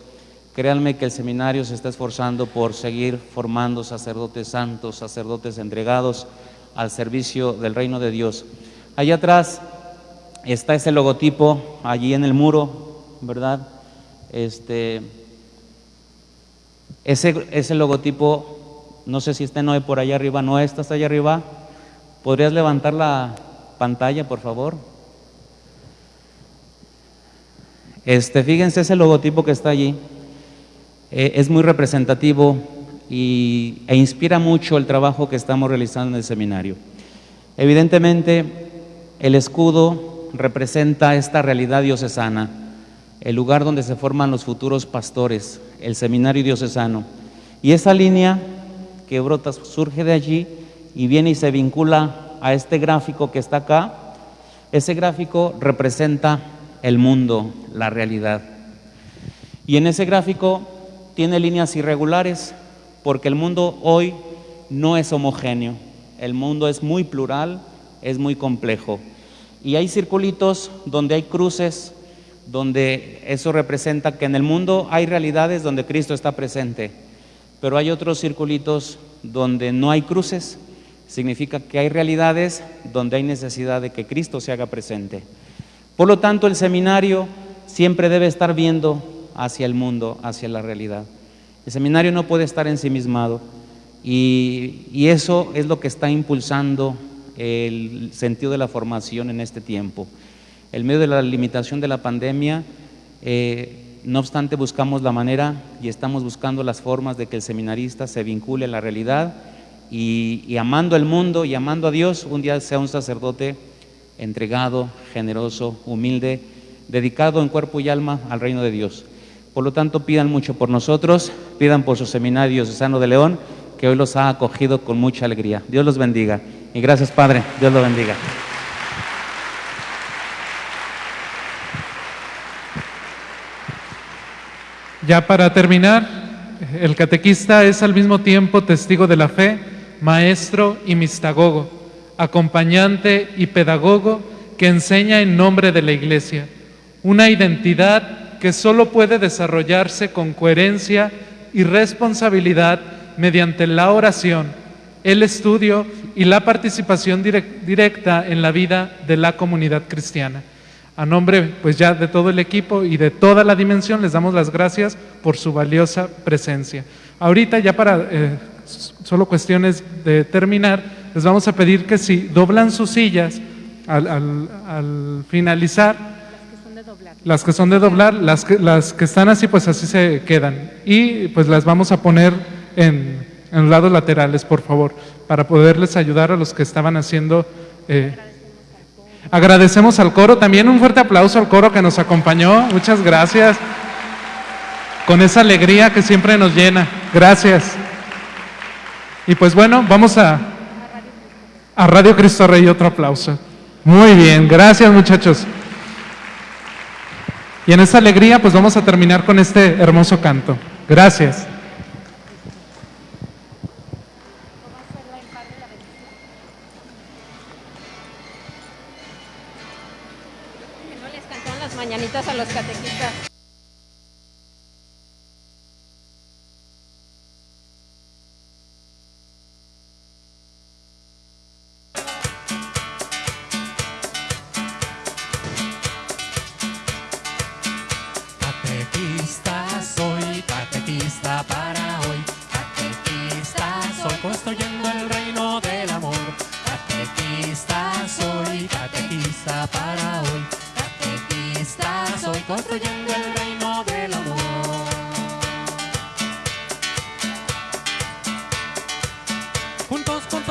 créanme que el seminario se está esforzando por seguir formando sacerdotes santos, sacerdotes entregados al servicio del reino de Dios. Allá atrás está ese logotipo, allí en el muro, ¿verdad? Este, ese, logotipo, no sé si está Noé por allá arriba, Noé, ¿estás allá arriba? ¿Podrías levantar la pantalla, por favor? Este, fíjense ese logotipo que está allí, eh, es muy representativo y, e inspira mucho el trabajo que estamos realizando en el seminario. Evidentemente, el escudo representa esta realidad diocesana, el lugar donde se forman los futuros pastores, el seminario diocesano. Y esa línea que brota surge de allí y viene y se vincula a este gráfico que está acá. Ese gráfico representa el mundo, la realidad. Y en ese gráfico tiene líneas irregulares porque el mundo hoy no es homogéneo. El mundo es muy plural, es muy complejo. Y hay circulitos donde hay cruces, donde eso representa que en el mundo hay realidades donde Cristo está presente, pero hay otros circulitos donde no hay cruces, significa que hay realidades donde hay necesidad de que Cristo se haga presente. Por lo tanto, el seminario siempre debe estar viendo hacia el mundo, hacia la realidad. El seminario no puede estar ensimismado y, y eso es lo que está impulsando el sentido de la formación en este tiempo. En medio de la limitación de la pandemia, eh, no obstante buscamos la manera y estamos buscando las formas de que el seminarista se vincule a la realidad y, y amando el mundo y amando a Dios, un día sea un sacerdote entregado, generoso, humilde, dedicado en cuerpo y alma al reino de Dios. Por lo tanto, pidan mucho por nosotros, pidan por su seminario Sano de León, que hoy los ha acogido con mucha alegría. Dios los bendiga. Y gracias, Padre. Dios lo bendiga. Ya para terminar, el catequista es al mismo tiempo testigo de la fe, maestro y mistagogo, acompañante y pedagogo que enseña en nombre de la Iglesia, una identidad que solo puede desarrollarse con coherencia y responsabilidad mediante la oración, el estudio y la participación directa en la vida de la comunidad cristiana. A nombre pues ya de todo el equipo y de toda la dimensión les damos las gracias por su valiosa presencia. Ahorita ya para eh, solo cuestiones de terminar, les vamos a pedir que si doblan sus sillas al, al, finalizar, las que son de doblar, las que, las que están así pues así se quedan y pues las vamos a poner en, en lados laterales por favor para poderles ayudar a los que estaban haciendo... Eh, Agradecemos al coro, también un fuerte aplauso al coro que nos acompañó, muchas gracias, con esa alegría que siempre nos llena, gracias. Y pues bueno, vamos a, a Radio Cristo Rey otro aplauso. Muy bien, gracias muchachos. Y en esa alegría pues vamos a terminar con este hermoso canto. Gracias.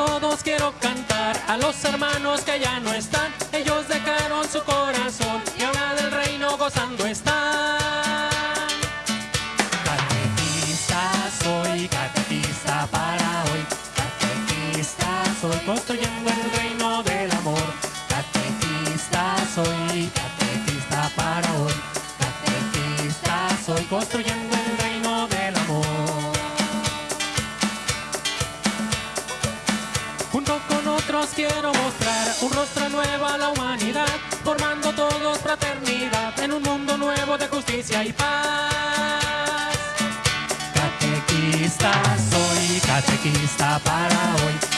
Todos quiero cantar a los hermanos que ya no están. Ellos dejaron su corazón y ahora del reino gozando están. De justicia y paz. Catequista soy, catequista para hoy.